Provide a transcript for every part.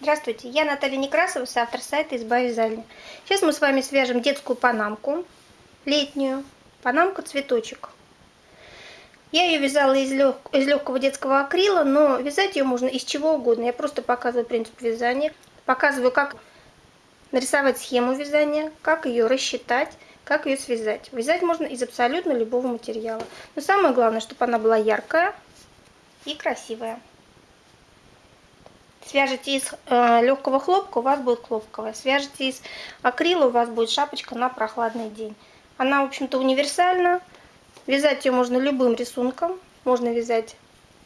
Здравствуйте, я Наталья Некрасова, автор сайта «Изба вязальня». Сейчас мы с вами свяжем детскую панамку, летнюю, панамку цветочек. Я ее вязала из, лег... из легкого детского акрила, но вязать ее можно из чего угодно. Я просто показываю принцип вязания, показываю, как нарисовать схему вязания, как ее рассчитать, как ее связать. Вязать можно из абсолютно любого материала. Но самое главное, чтобы она была яркая и красивая. Свяжете из э, легкого хлопка, у вас будет хлопковая. Свяжете из акрила, у вас будет шапочка на прохладный день. Она, в общем-то, универсальна. Вязать ее можно любым рисунком. Можно вязать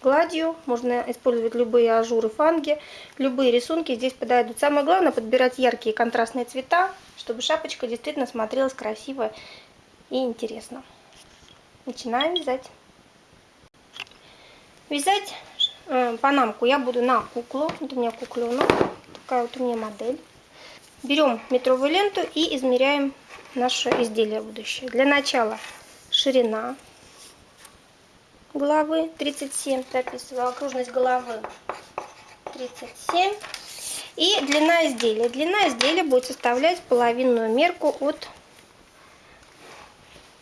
гладью, можно использовать любые ажуры, фанги. Любые рисунки здесь подойдут. Самое главное подбирать яркие контрастные цвета, чтобы шапочка действительно смотрелась красиво и интересно. Начинаем вязать. Вязать Панамку я буду на куклу. Вот у меня кукленок. Такая вот у меня модель. Берем метровую ленту и измеряем наше изделие будущее. Для начала ширина головы 37, прописываю окружность головы 37. И длина изделия. Длина изделия будет составлять половинную мерку от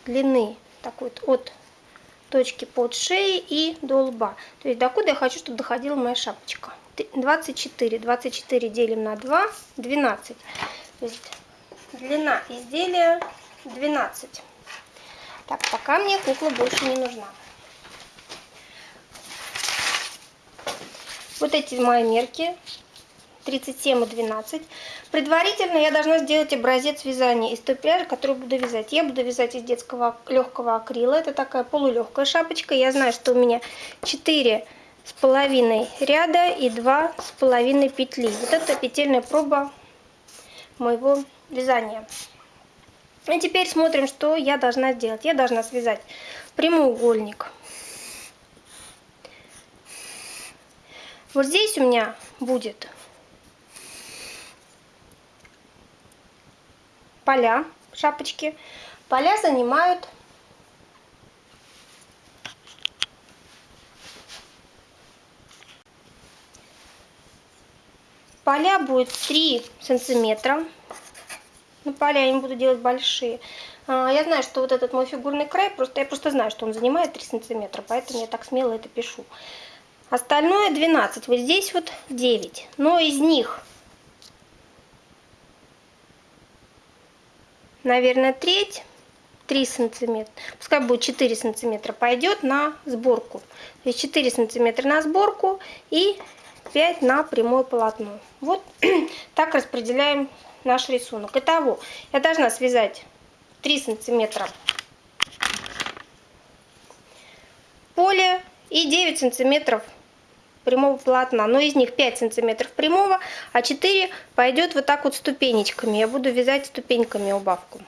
длины, так вот, от точки под шеей и до лба. То есть докуда я хочу, чтобы доходила моя шапочка. 24. 24 делим на 2, 12. То есть длина изделия 12. Так, пока мне кукла больше не нужна. Вот эти мои мерки 37 и 12. Предварительно я должна сделать образец вязания из той пряжи, которую буду вязать. Я буду вязать из детского легкого акрила. Это такая полулегкая шапочка. Я знаю, что у меня 4 с половиной ряда и 2 с половиной петли. Вот это петельная проба моего вязания. И теперь смотрим, что я должна сделать. Я должна связать прямоугольник. Вот здесь у меня будет поля, шапочки. Поля занимают Поля будет 3 сантиметра. Ну, поля я не буду делать большие. А, я знаю, что вот этот мой фигурный край, просто я просто знаю, что он занимает 3 сантиметра, поэтому я так смело это пишу. Остальное 12. Вот здесь вот 9. Но из них наверное, треть, 3 сантиметра, пускай будет 4 сантиметра, пойдет на сборку. То есть 4 сантиметра на сборку и 5 на прямое полотно. Вот так распределяем наш рисунок. Итого, я должна связать 3 сантиметра поле и 9 сантиметров прямого полотна, но из них 5 сантиметров прямого, а 4 пойдет вот так вот ступенечками. Я буду вязать ступеньками убавку,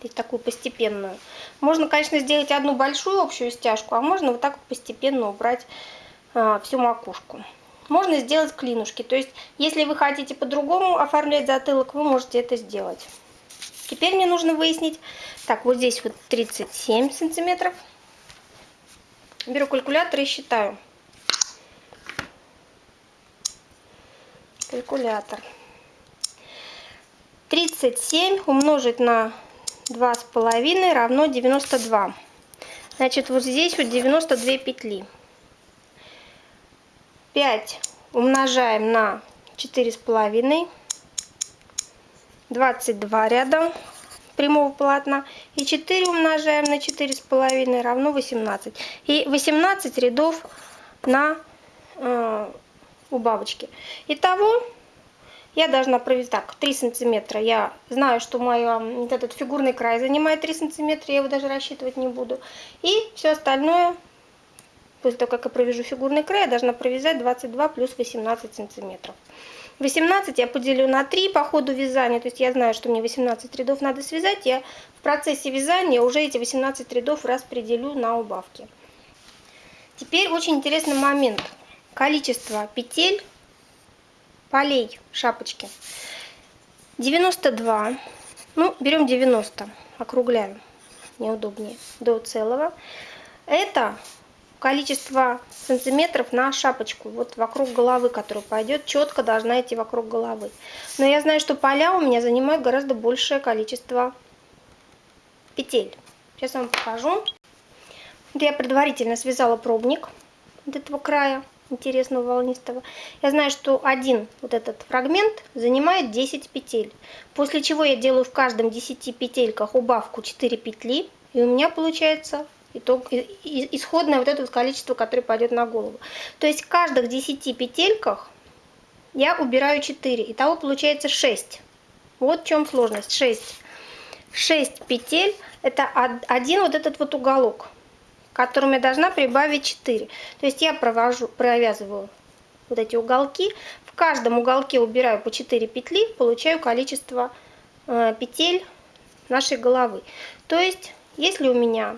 здесь такую постепенную. Можно, конечно, сделать одну большую общую стяжку, а можно вот так вот постепенно убрать а, всю макушку. Можно сделать клинушки, то есть если вы хотите по-другому оформлять затылок, вы можете это сделать. Теперь мне нужно выяснить, так, вот здесь вот 37 сантиметров. Беру калькулятор и считаю. Калькулятор. 37 умножить на 2,5 равно 92. Значит, вот здесь вот 92 петли. 5 умножаем на 4,5. 22 ряда прямого полотна. И 4 умножаем на 4,5 равно 18. И 18 рядов на э, у бабочки. Итого я должна провести так, 3 сантиметра. Я знаю, что мой вот этот фигурный край занимает 3 сантиметра, я его даже рассчитывать не буду. И все остальное, после того, как я провяжу фигурный край, я должна провязать 22 плюс 18 сантиметров. 18 я поделю на 3 по ходу вязания, то есть я знаю, что мне 18 рядов надо связать, я в процессе вязания уже эти 18 рядов распределю на убавки. Теперь очень интересный момент – количество петель полей шапочки 92 ну берем 90 округляем. Неудобнее. До целого. Это количество сантиметров на шапочку, вот вокруг головы, которая пойдет, четко должна идти вокруг головы. Но я знаю, что поля у меня занимают гораздо большее количество петель. Сейчас вам покажу. Я предварительно связала пробник от этого края интересного волнистого. Я знаю, что один вот этот фрагмент занимает 10 петель. После чего я делаю в каждом 10 петельках убавку 4 петли. И у меня получается итог, исходное вот это вот количество, которое пойдет на голову. То есть в каждых 10 петельках я убираю 4. Итого получается 6. Вот в чем сложность. 6. 6 петель это один вот этот вот уголок которым я должна прибавить 4. То есть я провожу, провязываю вот эти уголки. В каждом уголке убираю по 4 петли, получаю количество э, петель нашей головы. То есть, если у меня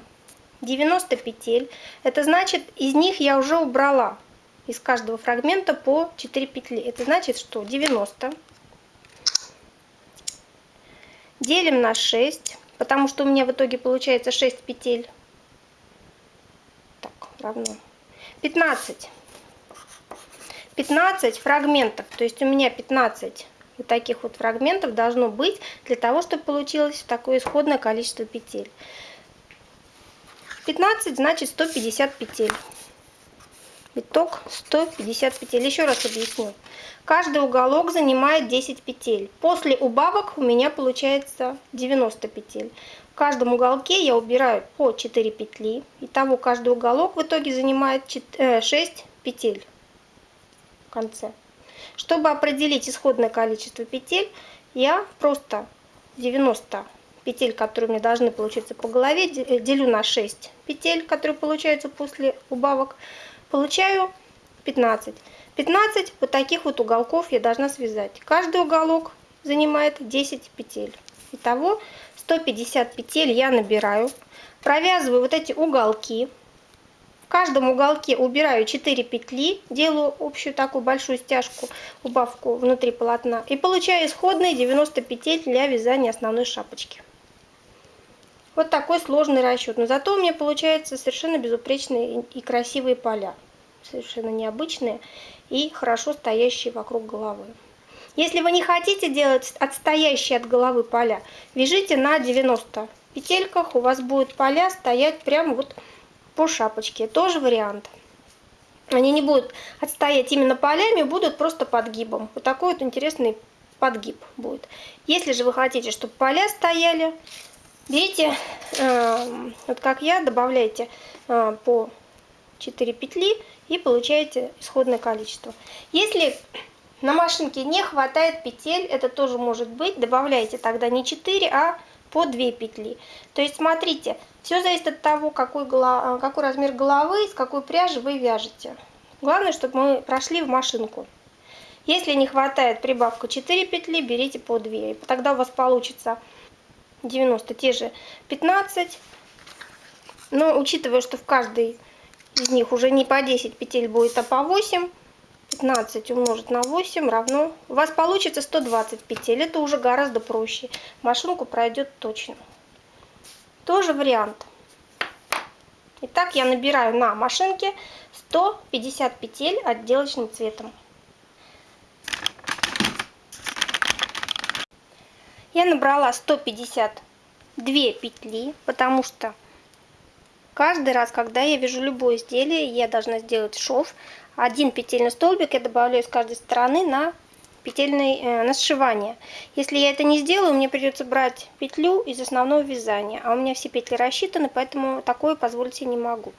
90 петель, это значит, из них я уже убрала из каждого фрагмента по 4 петли. Это значит, что 90 делим на 6, потому что у меня в итоге получается 6 петель равно 15. 15 фрагментов, то есть у меня 15 вот таких вот фрагментов должно быть для того, чтобы получилось такое исходное количество петель. 15 значит 150 петель. Итог 150 петель. Еще раз объясню. Каждый уголок занимает 10 петель. После убавок у меня получается 90 петель. В каждом уголке я убираю по 4 петли. Итого каждый уголок в итоге занимает 6 э, петель в конце. Чтобы определить исходное количество петель, я просто 90 петель, которые мне должны получиться по голове, э, делю на 6 петель, которые получаются после убавок, получаю 15. 15 вот таких вот уголков я должна связать. Каждый уголок занимает 10 петель. Итого 150 петель я набираю. Провязываю вот эти уголки. В каждом уголке убираю 4 петли, делаю общую такую большую стяжку, убавку внутри полотна. И получаю исходные 90 петель для вязания основной шапочки. Вот такой сложный расчет. Но зато у меня получаются совершенно безупречные и красивые поля. Совершенно необычные и хорошо стоящие вокруг головы. Если вы не хотите делать отстоящие от головы поля, вяжите на 90 петельках, у вас будет поля стоять прямо вот по шапочке. Тоже вариант. Они не будут отстоять именно полями, будут просто подгибом. Вот такой вот интересный подгиб будет. Если же вы хотите, чтобы поля стояли, берите, э, вот как я, добавляйте э, по 4 петли и получаете исходное количество. Если на машинке не хватает петель, это тоже может быть. Добавляйте тогда не 4, а по 2 петли. То есть смотрите, все зависит от того, какой, голова, какой размер головы, с какой пряжи вы вяжете. Главное, чтобы мы прошли в машинку. Если не хватает прибавка 4 петли, берите по 2. И тогда у вас получится 90, те же 15. Но учитывая, что в каждой из них уже не по 10 петель будет, а по 8, 15 умножить на 8 равно... У вас получится 120 петель. Это уже гораздо проще. Машинку пройдет точно. Тоже вариант. Итак, я набираю на машинке 150 петель отделочным цветом. Я набрала 152 петли, потому что каждый раз, когда я вяжу любое изделие, я должна сделать шов один петельный столбик я добавляю с каждой стороны на петельное э, на сшивание. Если я это не сделаю, мне придется брать петлю из основного вязания. А у меня все петли рассчитаны, поэтому такое позволить себе не могу.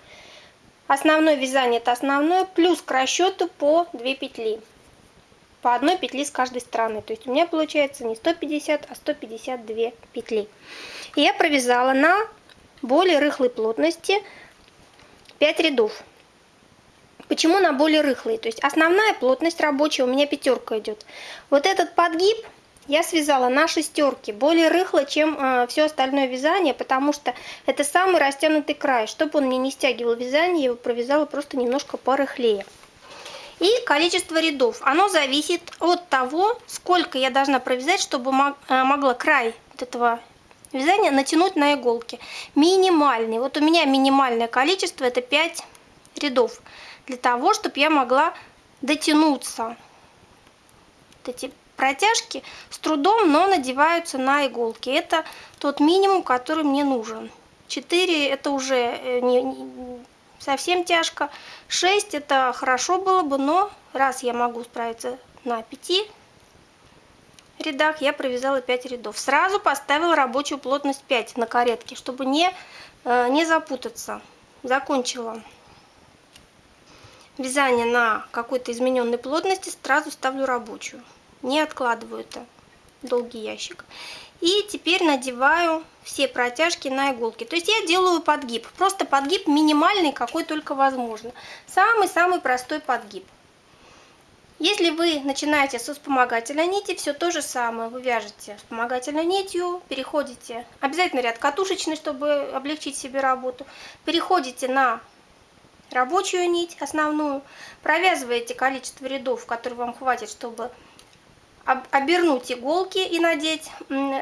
Основное вязание это основное, плюс к расчету по 2 петли. По одной петли с каждой стороны. То есть у меня получается не 150, а 152 петли. И я провязала на более рыхлой плотности 5 рядов. Почему на более рыхлые? То есть основная плотность рабочая у меня пятерка идет. Вот этот подгиб я связала на шестерке, более рыхло, чем э, все остальное вязание, потому что это самый растянутый край. Чтобы он мне не стягивал вязание, я его провязала просто немножко порыхлее. И количество рядов, оно зависит от того, сколько я должна провязать, чтобы э, могла край этого вязания натянуть на иголке. Минимальный, вот у меня минимальное количество это 5 рядов для того, чтобы я могла дотянуться. Вот эти протяжки с трудом, но надеваются на иголки. Это тот минимум, который мне нужен. 4 это уже э, не, не, совсем тяжко. 6 это хорошо было бы, но раз я могу справиться на 5 рядах, я провязала 5 рядов. Сразу поставила рабочую плотность 5 на каретке, чтобы не, э, не запутаться. Закончила вязание на какой-то измененной плотности, сразу ставлю рабочую. Не откладываю это долгий ящик. И теперь надеваю все протяжки на иголки. То есть я делаю подгиб. Просто подгиб минимальный, какой только возможно. Самый-самый простой подгиб. Если вы начинаете со вспомогательной нити, все то же самое. Вы вяжете вспомогательной нитью, переходите, обязательно ряд катушечный, чтобы облегчить себе работу. Переходите на рабочую нить основную, провязываете количество рядов, которые вам хватит, чтобы обернуть иголки и надеть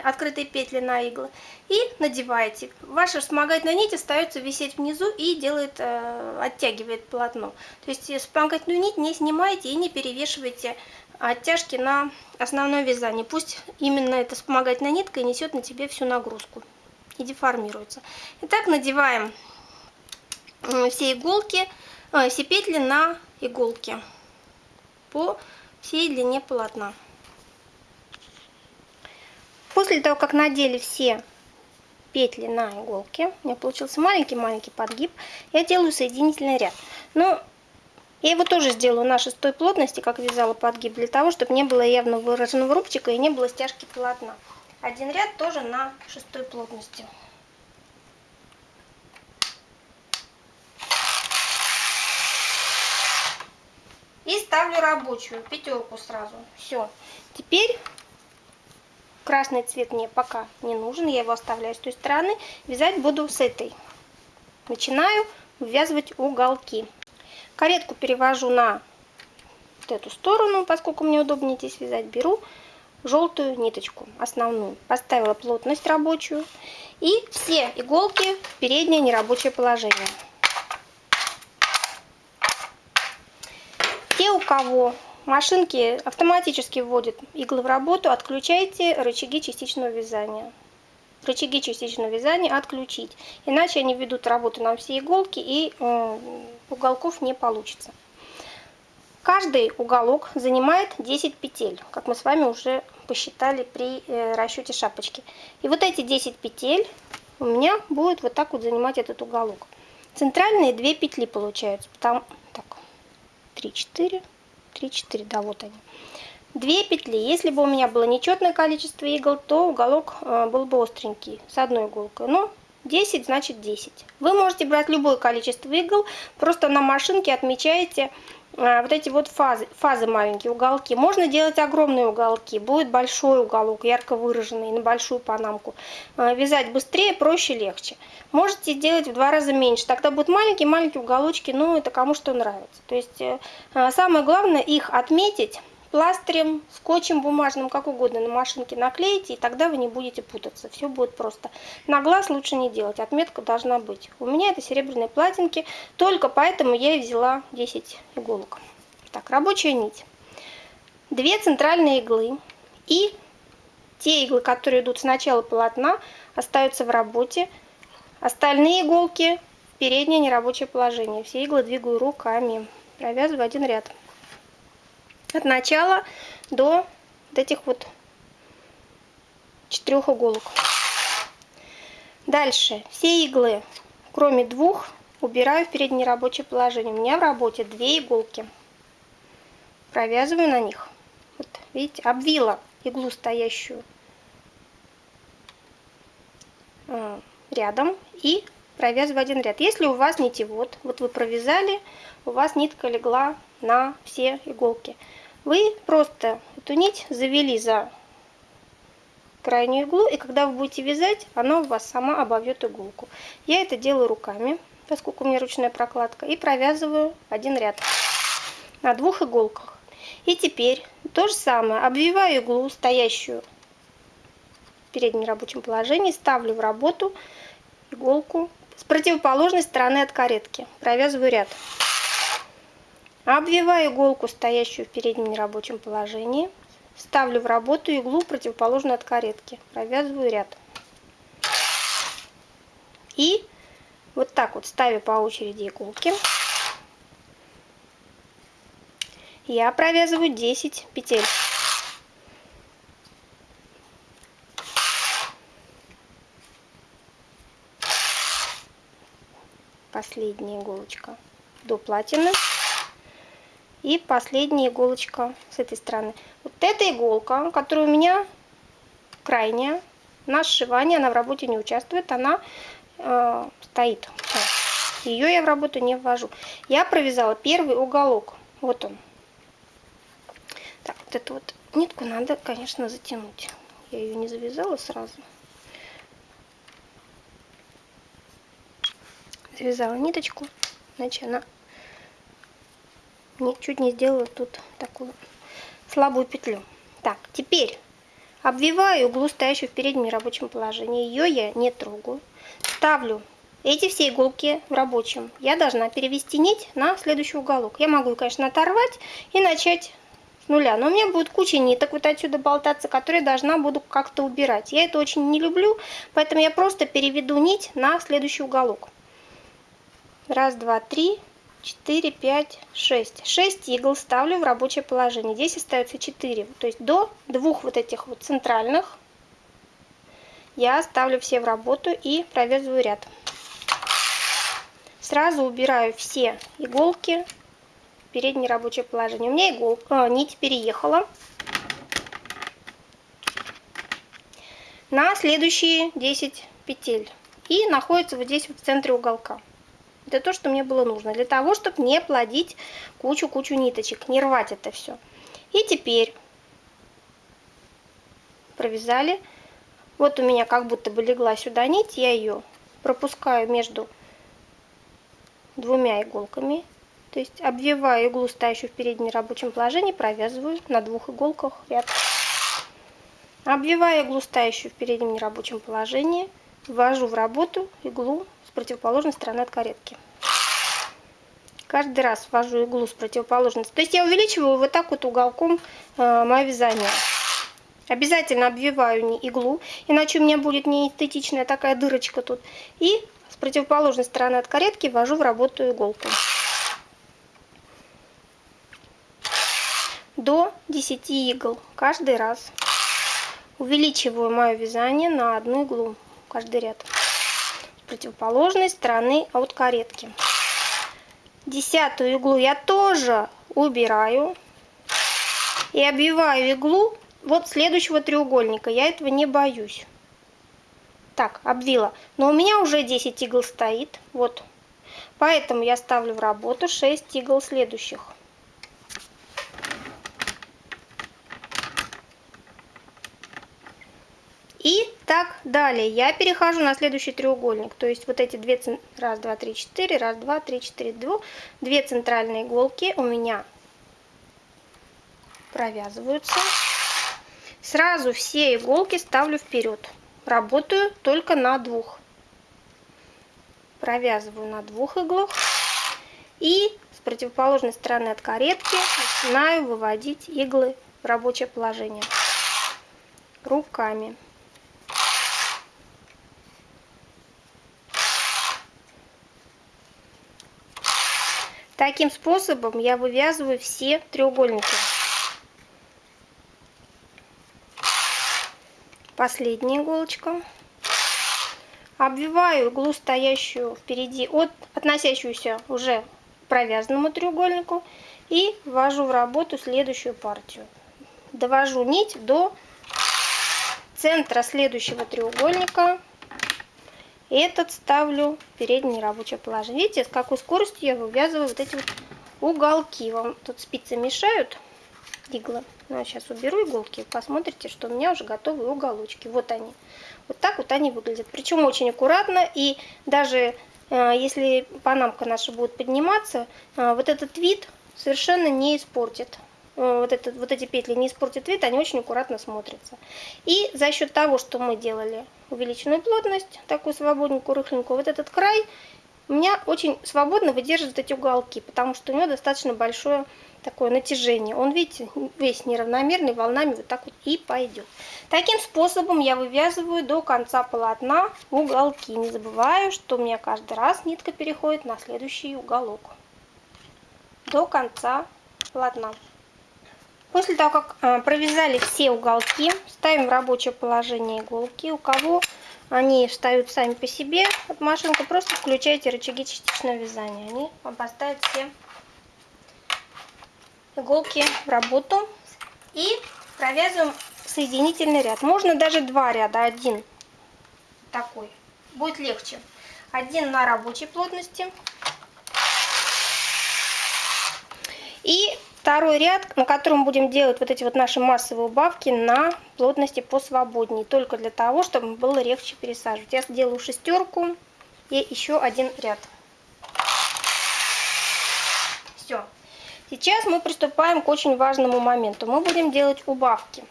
открытые петли на иглы и надеваете. Ваша вспомогательная нить остается висеть внизу и делает, э, оттягивает полотно. То есть вспомогательную нить не снимаете и не перевешиваете оттяжки на основное вязание. Пусть именно эта вспомогательная нитка несет на тебе всю нагрузку и деформируется. Итак, надеваем все иголки, э, все петли на иголки по всей длине полотна. После того, как надели все петли на иголке, у меня получился маленький-маленький подгиб, я делаю соединительный ряд. Но я его тоже сделаю на шестой плотности, как вязала подгиб, для того, чтобы не было явно выраженного рубчика и не было стяжки полотна. Один ряд тоже на шестой плотности. И ставлю рабочую, пятерку сразу. Все. Теперь Красный цвет мне пока не нужен, я его оставляю с той стороны. Вязать буду с этой. Начинаю ввязывать уголки. Каретку перевожу на вот эту сторону, поскольку мне удобнее здесь вязать. Беру желтую ниточку, основную. Поставила плотность рабочую. И все иголки в переднее нерабочее положение. Те, у кого Машинки автоматически вводят иглы в работу. Отключайте рычаги частичного вязания. Рычаги частичного вязания отключить. Иначе они ведут работу на все иголки и уголков не получится. Каждый уголок занимает 10 петель, как мы с вами уже посчитали при э, расчете шапочки. И вот эти 10 петель у меня будет вот так вот занимать этот уголок. Центральные 2 петли получаются. Там, так, 3, 4, 3-4, да, вот они. Две петли. Если бы у меня было нечетное количество игл, то уголок э, был бы остренький с одной иголкой. Но 10 значит 10. Вы можете брать любое количество игл, просто на машинке отмечаете вот эти вот фазы, фазы маленькие, уголки. Можно делать огромные уголки, будет большой уголок, ярко выраженный, на большую панамку. Э, вязать быстрее, проще, легче. Можете сделать в два раза меньше, тогда будут маленькие-маленькие уголочки, ну это кому что нравится. То есть э, самое главное их отметить, пластырем, скотчем бумажным, как угодно на машинке наклеите, и тогда вы не будете путаться. Все будет просто. На глаз лучше не делать, отметка должна быть. У меня это серебряные платинки, только поэтому я и взяла 10 иголок. Так, рабочая нить. Две центральные иглы и те иглы, которые идут с начала полотна, остаются в работе. Остальные иголки в переднее нерабочее положение. Все иглы двигаю руками. Провязываю один ряд от начала до вот этих вот четырех иголок. Дальше все иглы, кроме двух, убираю в переднее рабочее положение. У меня в работе две иголки. Провязываю на них. Вот, видите, обвила иглу стоящую э, рядом и провязываю один ряд. Если у вас нитевод, вот вы провязали, у вас нитка легла на все иголки. Вы просто эту нить завели за крайнюю иглу, и когда вы будете вязать, она у вас сама обовьет иголку. Я это делаю руками, поскольку у меня ручная прокладка, и провязываю один ряд на двух иголках. И теперь то же самое, обвиваю иглу, стоящую в переднем рабочем положении, ставлю в работу иголку с противоположной стороны от каретки. Провязываю ряд. Обвиваю иголку, стоящую в переднем нерабочем положении. Ставлю в работу иглу, противоположную от каретки. Провязываю ряд. И вот так вот ставя по очереди иголки, я провязываю 10 петель. Последняя иголочка до платины. И последняя иголочка с этой стороны. Вот эта иголка, которая у меня крайняя, на сшивании, она в работе не участвует, она э, стоит. Ее я в работу не ввожу. Я провязала первый уголок. Вот он. Так, вот эту вот нитку надо, конечно, затянуть. Я ее не завязала сразу. Завязала ниточку, иначе она не, чуть не сделала тут такую слабую петлю. Так, теперь обвиваю иглу, стоящую в переднем рабочем положении. Ее я не трогаю. Ставлю эти все иголки в рабочем. Я должна перевести нить на следующий уголок. Я могу, конечно, оторвать и начать с нуля. Но у меня будет куча ниток вот отсюда болтаться, которые должна буду как-то убирать. Я это очень не люблю, поэтому я просто переведу нить на следующий уголок. Раз, два, три, 4, 5, 6. 6 игл ставлю в рабочее положение. Здесь остается 4. То есть до двух вот этих вот центральных я ставлю все в работу и провязываю ряд. Сразу убираю все иголки в переднее рабочее положение. У меня иголка, а, нить переехала на следующие 10 петель и находится вот здесь вот в центре уголка. Это то, что мне было нужно, для того, чтобы не плодить кучу-кучу ниточек, не рвать это все. И теперь провязали. Вот у меня как будто бы легла сюда нить, я ее пропускаю между двумя иголками. То есть обвиваю иглу, стоящую в переднем рабочем положении, провязываю на двух иголках ряд. Обвиваю иглу, стоящую в переднем нерабочем положении, ввожу в работу иглу с противоположной стороны от каретки. Каждый раз ввожу иглу с противоположной. То есть я увеличиваю вот так вот уголком э, мое вязание. Обязательно обвиваю не иглу, иначе у меня будет не эстетичная такая дырочка тут. И с противоположной стороны от каретки ввожу в работу иголку. До 10 игл каждый раз. Увеличиваю мое вязание на одну иглу каждый ряд противоположной стороны от каретки. Десятую иглу я тоже убираю и обвиваю иглу вот следующего треугольника. Я этого не боюсь. Так, обвила. Но у меня уже 10 игл стоит. Вот. Поэтому я ставлю в работу 6 игл следующих. И так далее. Я перехожу на следующий треугольник. То есть вот эти две, раз, два, три, четыре, раз, два, три, четыре, два, две центральные иголки у меня провязываются. Сразу все иголки ставлю вперед. Работаю только на двух. Провязываю на двух иглах. И с противоположной стороны от каретки начинаю выводить иглы в рабочее положение руками. Таким способом я вывязываю все треугольники. Последняя иголочка. Обвиваю иглу, стоящую впереди, от, относящуюся уже к провязанному треугольнику. И ввожу в работу следующую партию. Довожу нить до центра следующего треугольника этот ставлю в переднее рабочее положение. Видите, с какой скоростью я вывязываю вот эти вот уголки. Вам тут спицы мешают, иглы. Ну, сейчас уберу иголки, посмотрите, что у меня уже готовые уголочки. Вот они. Вот так вот они выглядят. Причем очень аккуратно. И даже э, если панамка наша будет подниматься, э, вот этот вид совершенно не испортит. Э, вот, этот, вот эти петли не испортят вид, они очень аккуратно смотрятся. И за счет того, что мы делали увеличенную плотность, такую свободненькую, рыхленькую, вот этот край у меня очень свободно выдерживает эти уголки, потому что у него достаточно большое такое натяжение. Он, видите, весь неравномерный, волнами вот так вот и пойдет. Таким способом я вывязываю до конца полотна уголки. Не забываю, что у меня каждый раз нитка переходит на следующий уголок. До конца полотна. После того, как э, провязали все уголки, ставим в рабочее положение иголки. У кого они встают сами по себе от машинки, просто включайте рычаги частичного вязания. Они поставят все иголки в работу. И провязываем соединительный ряд. Можно даже два ряда, один такой. Будет легче. Один на рабочей плотности. И второй ряд, на котором будем делать вот эти вот наши массовые убавки на плотности посвободнее. Только для того, чтобы было легче пересаживать. Я сделаю шестерку и еще один ряд. Все. Сейчас мы приступаем к очень важному моменту. Мы будем делать убавки.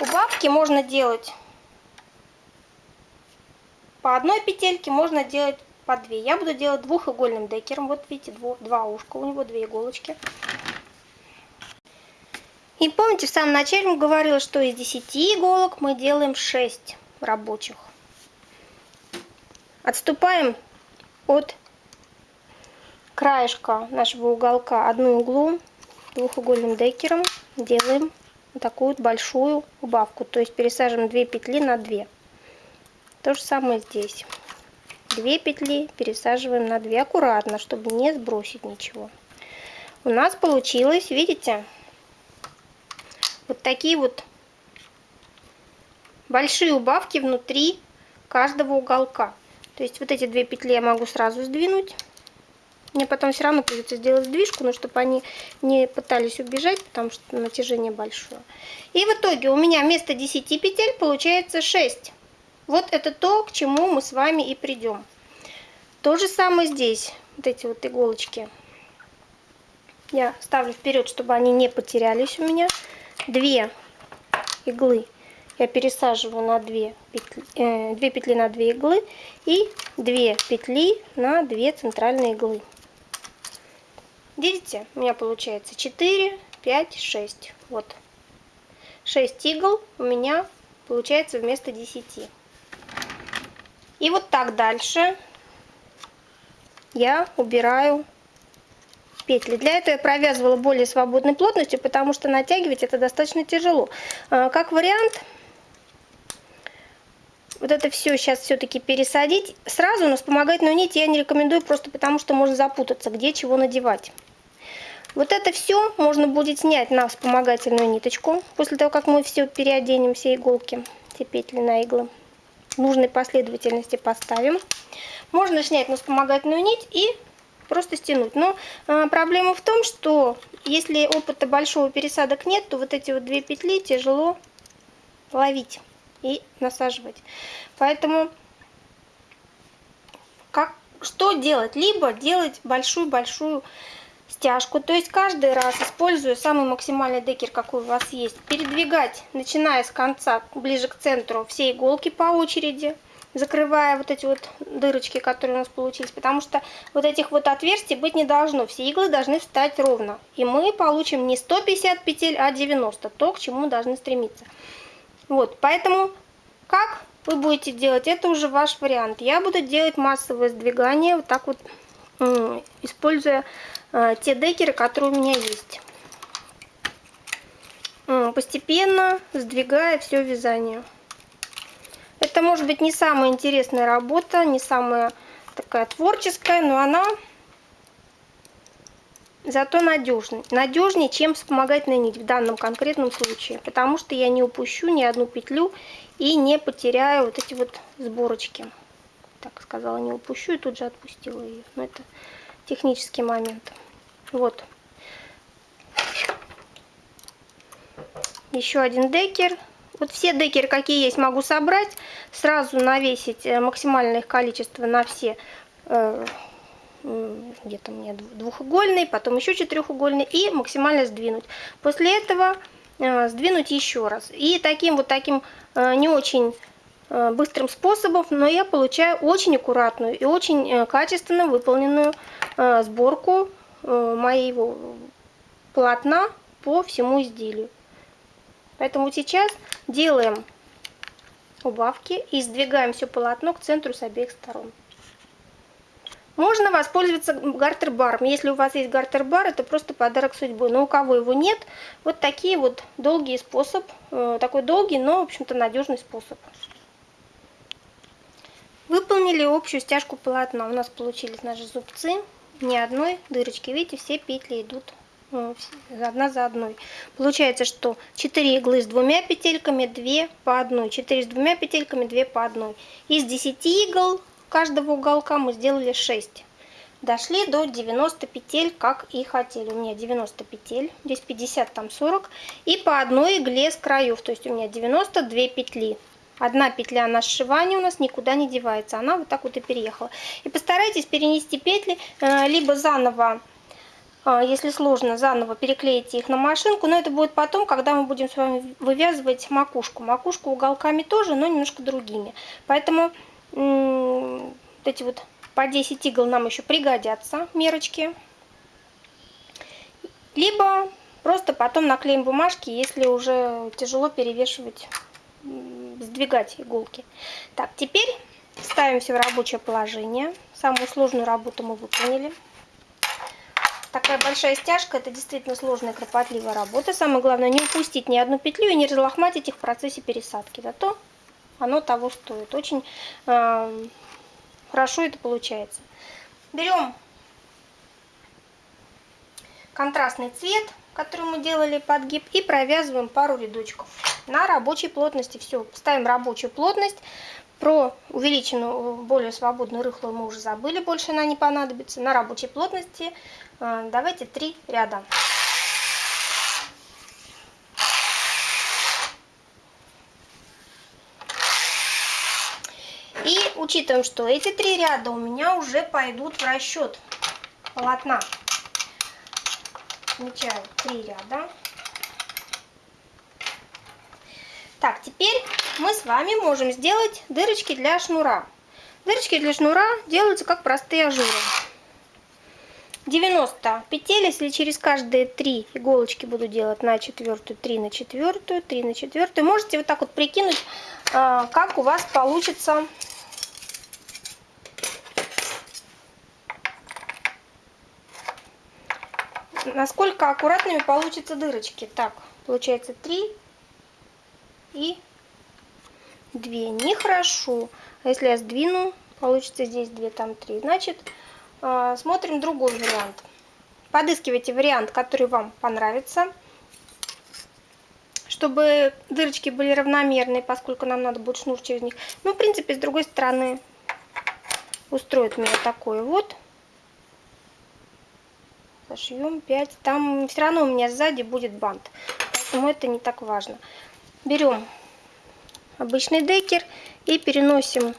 Убавки можно делать по одной петельке, можно делать по две. Я буду делать двухигольным декером. Вот видите, два ушка, у него две иголочки. И помните, в самом начале мы говорила, что из 10 иголок мы делаем 6 рабочих. Отступаем от краешка нашего уголка одну углу двухугольным декером делаем такую вот большую убавку. То есть пересаживаем 2 петли на 2. То же самое здесь. 2 петли пересаживаем на 2 аккуратно, чтобы не сбросить ничего. У нас получилось, видите, вот такие вот большие убавки внутри каждого уголка. То есть вот эти две петли я могу сразу сдвинуть. Мне потом все равно придется сделать сдвижку, но чтобы они не пытались убежать, потому что натяжение большое. И в итоге у меня вместо 10 петель получается 6. Вот это то, к чему мы с вами и придем. То же самое здесь. Вот эти вот иголочки я ставлю вперед, чтобы они не потерялись у меня. Две иглы я пересаживаю на 2 петли, э, 2 петли на 2 иглы и 2 петли на 2 центральные иглы. Видите, у меня получается 4, 5, 6. Вот. 6 игл у меня получается вместо 10. И вот так дальше я убираю петли. Для этого я провязывала более свободной плотностью, потому что натягивать это достаточно тяжело. А, как вариант, вот это все сейчас все-таки пересадить сразу, но вспомогательную нить я не рекомендую, просто потому что можно запутаться, где чего надевать. Вот это все можно будет снять на вспомогательную ниточку, после того, как мы все переоденем, все иголки, все петли на иглы. Нужной последовательности поставим. Можно снять на вспомогательную нить и просто стянуть. Но э, проблема в том, что если опыта большого пересадок нет, то вот эти вот две петли тяжело ловить и насаживать. Поэтому как, что делать? Либо делать большую-большую стяжку. То есть каждый раз, используя самый максимальный декер, какой у вас есть, передвигать, начиная с конца, ближе к центру, все иголки по очереди, закрывая вот эти вот дырочки, которые у нас получились. Потому что вот этих вот отверстий быть не должно. Все иглы должны встать ровно. И мы получим не 150 петель, а 90. То, к чему мы должны стремиться. Вот, поэтому как вы будете делать, это уже ваш вариант. Я буду делать массовое сдвигание вот так вот, используя те декеры, которые у меня есть. Постепенно сдвигая все вязание. Это может быть не самая интересная работа, не самая такая творческая, но она зато надежнее. Надежнее, чем вспомогательная нить в данном конкретном случае. Потому что я не упущу ни одну петлю и не потеряю вот эти вот сборочки. Так сказала, не упущу и тут же отпустила ее. Но это технический момент. Вот. Еще один декер. Вот все декеры, какие есть, могу собрать. Сразу навесить э, максимальное их количество на все э, где-то меня двухугольный, потом еще четырехугольный и максимально сдвинуть. После этого э, сдвинуть еще раз. И таким вот таким не очень быстрым способом, но я получаю очень аккуратную и очень качественно выполненную сборку моего полотна по всему изделию. Поэтому сейчас делаем убавки и сдвигаем все полотно к центру с обеих сторон. Можно воспользоваться гартер-баром. Если у вас есть гартер-бар, это просто подарок судьбы. Но у кого его нет, вот такие вот долгий способ. Э, такой долгий, но, в общем-то, надежный способ. Выполнили общую стяжку полотна. У нас получились наши зубцы. Ни одной дырочки. Видите, все петли идут э, одна за одной. Получается, что 4 иглы с двумя петельками, 2 по одной. 4 с двумя петельками, 2 по одной. Из 10 игл каждого уголка мы сделали 6. Дошли до 90 петель, как и хотели. У меня 90 петель, здесь 50, там 40. И по одной игле с краев, то есть у меня 92 петли. Одна петля на сшивание у нас никуда не девается, она вот так вот и переехала. И постарайтесь перенести петли, э, либо заново, э, если сложно, заново переклеите их на машинку, но это будет потом, когда мы будем с вами вывязывать макушку. Макушку уголками тоже, но немножко другими. Поэтому вот эти вот по 10 игл нам еще пригодятся мерочки. Либо просто потом наклеим бумажки, если уже тяжело перевешивать, сдвигать иголки. Так, теперь ставим все в рабочее положение. Самую сложную работу мы выполнили. Такая большая стяжка, это действительно сложная, кропотливая работа. Самое главное не упустить ни одну петлю и не разлохматить их в процессе пересадки. Зато оно того стоит. Очень э, хорошо это получается. Берем контрастный цвет, который мы делали подгиб, и провязываем пару рядочков на рабочей плотности. Все, ставим рабочую плотность. Про увеличенную, более свободную рыхлую мы уже забыли, больше она не понадобится. На рабочей плотности э, давайте три ряда. учитываем, что эти три ряда у меня уже пойдут в расчет полотна. Отмечаю три ряда. Так, теперь мы с вами можем сделать дырочки для шнура. Дырочки для шнура делаются как простые ажуры. 90 петель, если через каждые три иголочки буду делать на четвертую, 3 на четвертую, 3 на четвертую, можете вот так вот прикинуть, а, как у вас получится насколько аккуратными получатся дырочки. Так, получается 3 и 2. Нехорошо. А если я сдвину, получится здесь 2, там 3. Значит, а, смотрим другой вариант. Подыскивайте вариант, который вам понравится. Чтобы дырочки были равномерные, поскольку нам надо будет шнур через них. Ну, в принципе, с другой стороны устроит меня такое вот зашьем 5 там все равно у меня сзади будет бант поэтому это не так важно берем обычный декер и переносим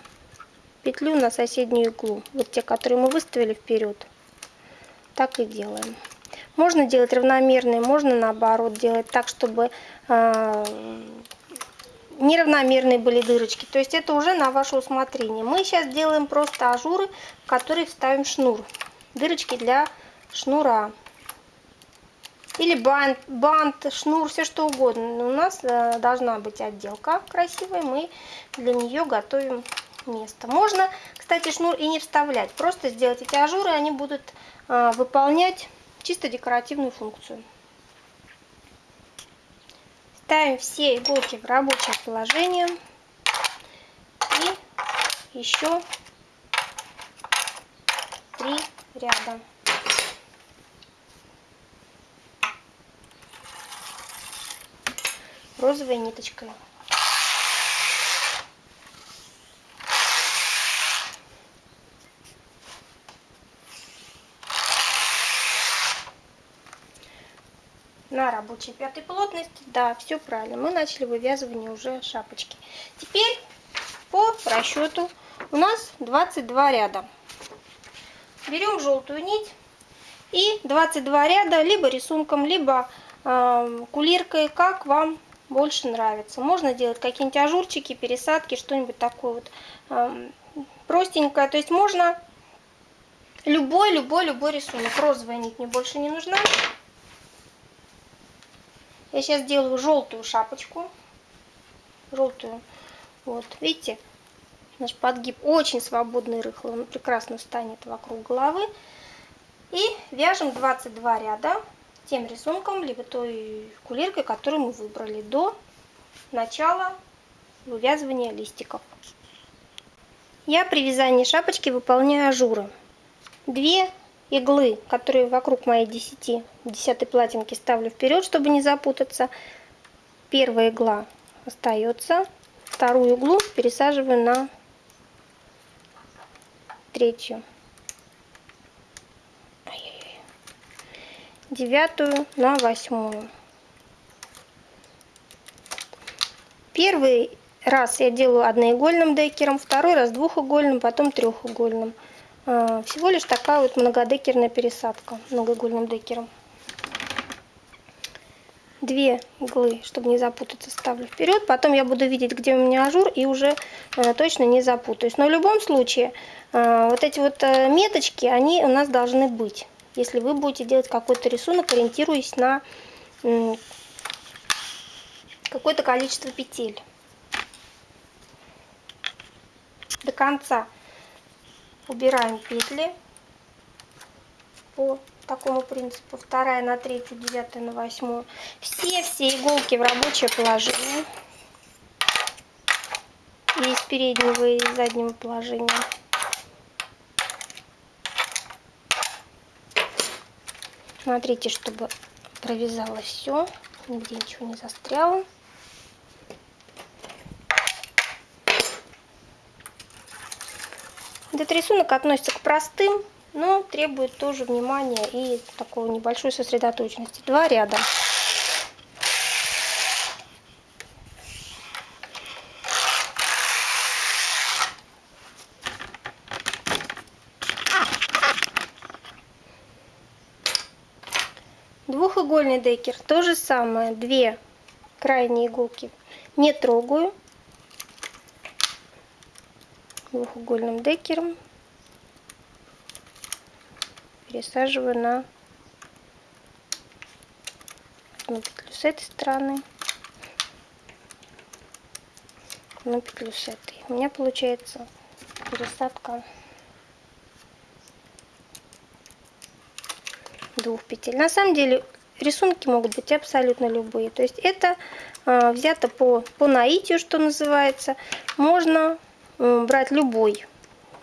петлю на соседнюю иглу. Вот те которые мы выставили вперед. Так и делаем. Можно делать равномерные можно наоборот делать так чтобы э, неравномерные были дырочки. То есть это уже на ваше усмотрение. Мы сейчас делаем просто ажуры в которые вставим шнур. Дырочки для шнура. Или бант, бант, шнур, все что угодно. Но у нас э, должна быть отделка красивая. Мы для нее готовим место. Можно, кстати, шнур и не вставлять. Просто сделать эти ажуры, они будут э, выполнять чисто декоративную функцию. Ставим все иголки в рабочее положение. И еще три ряда. Розовой ниточкой. на рабочей пятой плотности. Да, все правильно. Мы начали вывязывание уже шапочки. Теперь по расчету у нас 22 ряда. берем желтую нить и 22 ряда либо рисунком, либо э, кулиркой, как вам больше нравится. Можно делать какие-нибудь ажурчики, пересадки, что-нибудь такое вот простенькое. То есть можно любой, любой, любой рисунок. Розовая нить мне больше не нужна. Я сейчас делаю желтую шапочку. Желтую. Вот, видите? Наш подгиб очень свободный, рыхлый. Он прекрасно встанет вокруг головы. И вяжем 22 ряда тем рисунком, либо той кулиркой, которую мы выбрали до начала вывязывания листиков. Я при вязании шапочки выполняю ажуры. Две иглы, которые вокруг моей 10, 10 платинки ставлю вперед, чтобы не запутаться. Первая игла остается, вторую иглу пересаживаю на третью. Девятую на восьмую. Первый раз я делаю одноигольным декером, второй раз двухугольным, потом трехугольным. А, всего лишь такая вот многодекерная пересадка многоугольным декером. Две иглы, чтобы не запутаться, ставлю вперед. Потом я буду видеть, где у меня ажур, и уже э, точно не запутаюсь. Но в любом случае, э, вот эти вот э, меточки, они у нас должны быть если вы будете делать какой-то рисунок, ориентируясь на какое-то количество петель. До конца убираем петли по такому принципу. Вторая на третью, девятая на восьмую. Все-все иголки в рабочее положение. И из переднего, и из заднего положения. Смотрите, чтобы провязалось все, нигде ничего не застряло. Этот рисунок относится к простым, но требует тоже внимания и такой небольшой сосредоточенности. Два ряда. Двухугольный декер, то же самое, две крайние иголки не трогаю. Двухугольным декером пересаживаю на одну петлю с этой стороны, одну петлю с этой. У меня получается пересадка двух петель. На самом деле рисунки могут быть абсолютно любые. То есть это э, взято по, по наитию, что называется. Можно э, брать любой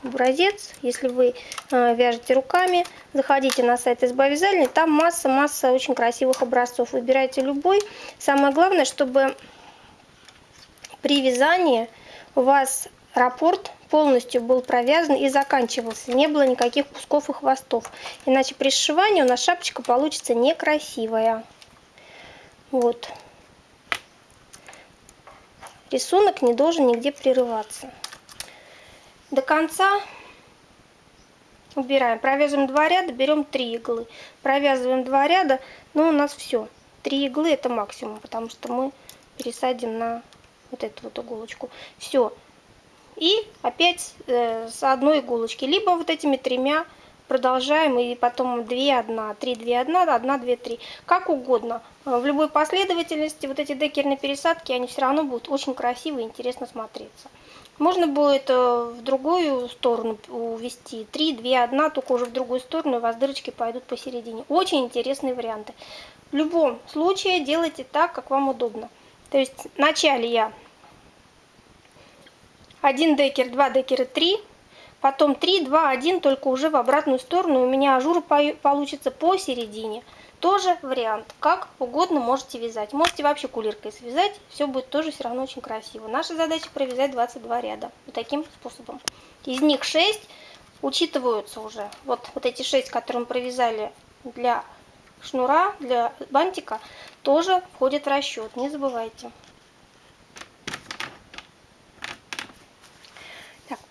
образец. Если вы э, вяжете руками, заходите на сайт СБ Вязальни, там масса-масса очень красивых образцов. Выбирайте любой. Самое главное, чтобы при вязании у вас раппорт полностью был провязан и заканчивался. Не было никаких кусков и хвостов. Иначе при сшивании у нас шапочка получится некрасивая. Вот. Рисунок не должен нигде прерываться. До конца убираем. Провязываем два ряда, берем три иглы. Провязываем два ряда, но у нас все. Три иглы это максимум, потому что мы пересадим на вот эту вот иголочку. Все. И опять э, с одной иголочки. Либо вот этими тремя продолжаем и потом 2, 1, 3, 2, 1, 1, 2, 3. Как угодно. В любой последовательности вот эти декерные пересадки, они все равно будут очень красиво и интересно смотреться. Можно будет э, в другую сторону увести 3, 2, 1, только уже в другую сторону у вас дырочки пойдут посередине. Очень интересные варианты. В любом случае делайте так, как вам удобно. То есть вначале я 1 декер, 2 декера, 3. Потом 3, 2, 1, только уже в обратную сторону. У меня ажур получится посередине. Тоже вариант. Как угодно можете вязать. Можете вообще кулиркой связать. Все будет тоже все равно очень красиво. Наша задача провязать 22 ряда. Вот таким способом. Из них 6 учитываются уже. Вот, вот эти 6, которые мы провязали для шнура, для бантика, тоже входят в расчет. Не забывайте.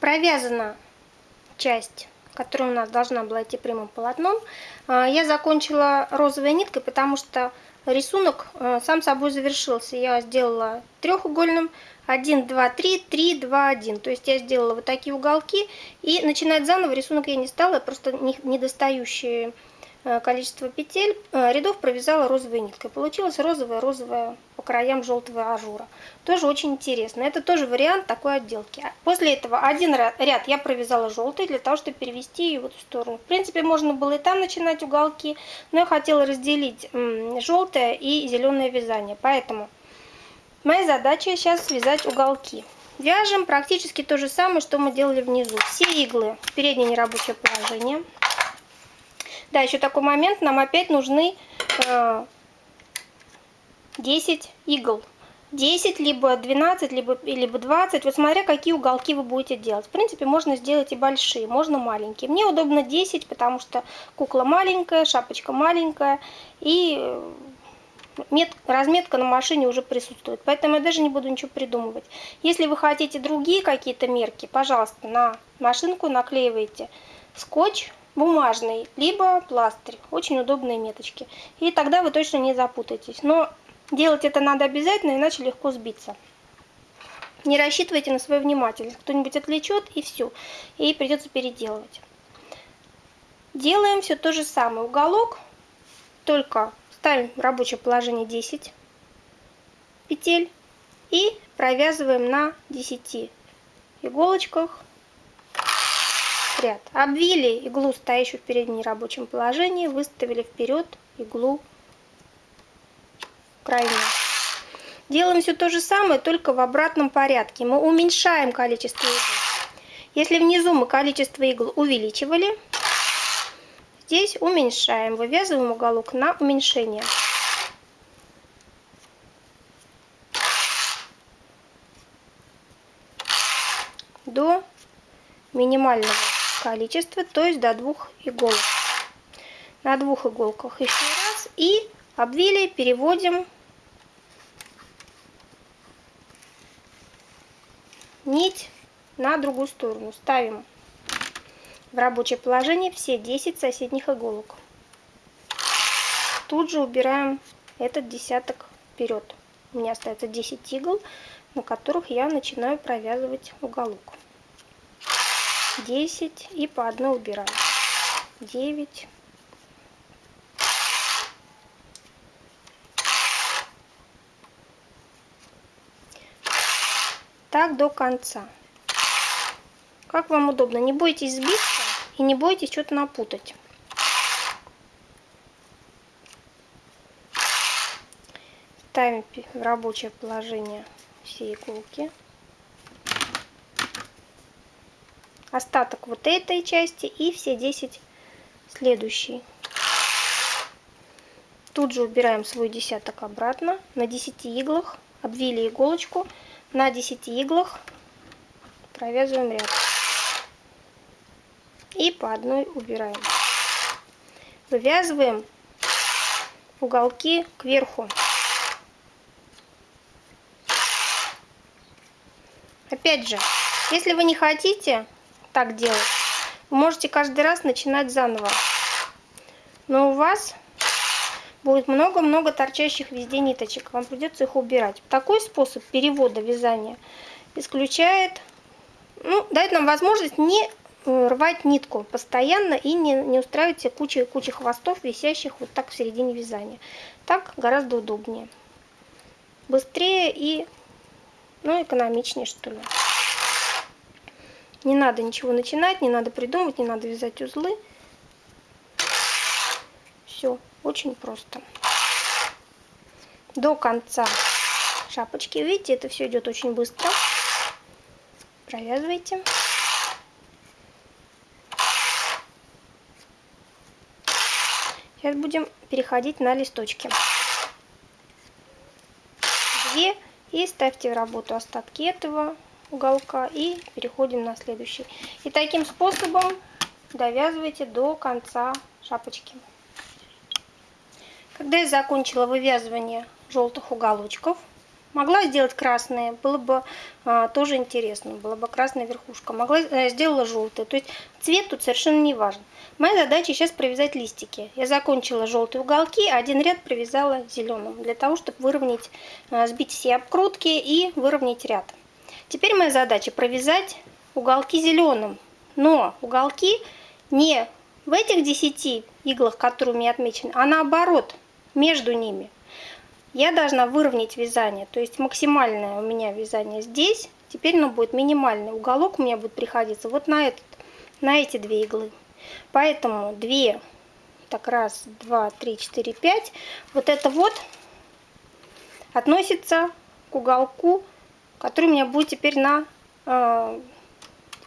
Провязана часть которая у нас должна была идти прямым полотном, а, я закончила розовой ниткой, потому что рисунок а, сам собой завершился. Я сделала треугольным 1, 2, 3, 3, 2, 1. То есть я сделала вот такие уголки. И начинать заново рисунок я не стала, просто недостающие количество петель, э, рядов провязала розовой ниткой. Получилось розовая-розовая по краям желтого ажура. Тоже очень интересно. Это тоже вариант такой отделки. После этого один ряд я провязала желтый для того, чтобы перевести ее в эту сторону. В принципе, можно было и там начинать уголки, но я хотела разделить желтое и зеленое вязание. Поэтому моя задача сейчас связать уголки. Вяжем практически то же самое, что мы делали внизу. Все иглы в переднее нерабочее положение. Да, еще такой момент, нам опять нужны э, 10 игл. 10, либо 12, либо, либо 20, вот смотря какие уголки вы будете делать. В принципе, можно сделать и большие, можно маленькие. Мне удобно 10, потому что кукла маленькая, шапочка маленькая, и э, мет, разметка на машине уже присутствует. Поэтому я даже не буду ничего придумывать. Если вы хотите другие какие-то мерки, пожалуйста, на машинку наклеивайте скотч, бумажный, либо пластырь. Очень удобные меточки. И тогда вы точно не запутаетесь. Но делать это надо обязательно, иначе легко сбиться. Не рассчитывайте на свою внимательность. Кто-нибудь отвлечет и все. И придется переделывать. Делаем все то же самое. Уголок только ставим в рабочее положение 10 петель и провязываем на 10 иголочках ряд. Обвили иглу, стоящую в переднем рабочем положении, выставили вперед иглу крайнюю. Делаем все то же самое, только в обратном порядке. Мы уменьшаем количество игл. Если внизу мы количество игл увеличивали, здесь уменьшаем. Вывязываем уголок на уменьшение. До минимального количество, то есть до двух иголок. На двух иголках еще раз и обвили, переводим нить на другую сторону. Ставим в рабочее положение все 10 соседних иголок. Тут же убираем этот десяток вперед. У меня остается 10 игл, на которых я начинаю провязывать уголок. 10 и по одной убираем. 9. Так до конца. Как вам удобно. Не бойтесь сбиться и не бойтесь что-то напутать. Ставим в рабочее положение все иголки. Остаток вот этой части и все 10 следующие. Тут же убираем свой десяток обратно на 10 иглах, обвили иголочку, на 10 иглах провязываем ряд. И по одной убираем. Вывязываем уголки кверху. Опять же, если вы не хотите так делать. Можете каждый раз начинать заново. Но у вас будет много-много торчащих везде ниточек. Вам придется их убирать. Такой способ перевода вязания исключает, ну, дает нам возможность не э, рвать нитку постоянно и не, не устраивать себе кучу хвостов, висящих вот так в середине вязания. Так гораздо удобнее. Быстрее и ну, экономичнее, что ли. Не надо ничего начинать, не надо придумывать, не надо вязать узлы. Все, очень просто. До конца шапочки. Видите, это все идет очень быстро. Провязывайте. Сейчас будем переходить на листочки. Две. И ставьте в работу остатки этого уголка и переходим на следующий. И таким способом довязывайте до конца шапочки. Когда я закончила вывязывание желтых уголочков, Могла сделать красные, было бы а, тоже интересно, была бы красная верхушка. Могла э, сделала желтые, то есть цвет тут совершенно не важен. Моя задача сейчас провязать листики. Я закончила желтые уголки, а один ряд провязала зеленым, для того, чтобы выровнять, э, сбить все обкрутки и выровнять ряд. Теперь моя задача провязать уголки зеленым, но уголки не в этих 10 иглах, которые у меня отмечены, а наоборот, между ними. Я должна выровнять вязание, то есть максимальное у меня вязание здесь, теперь оно будет минимальный. Уголок у меня будет приходиться вот на, этот, на эти две иглы. Поэтому 2, так раз, два, три, четыре, пять. Вот это вот относится к уголку, который у меня будет теперь на э,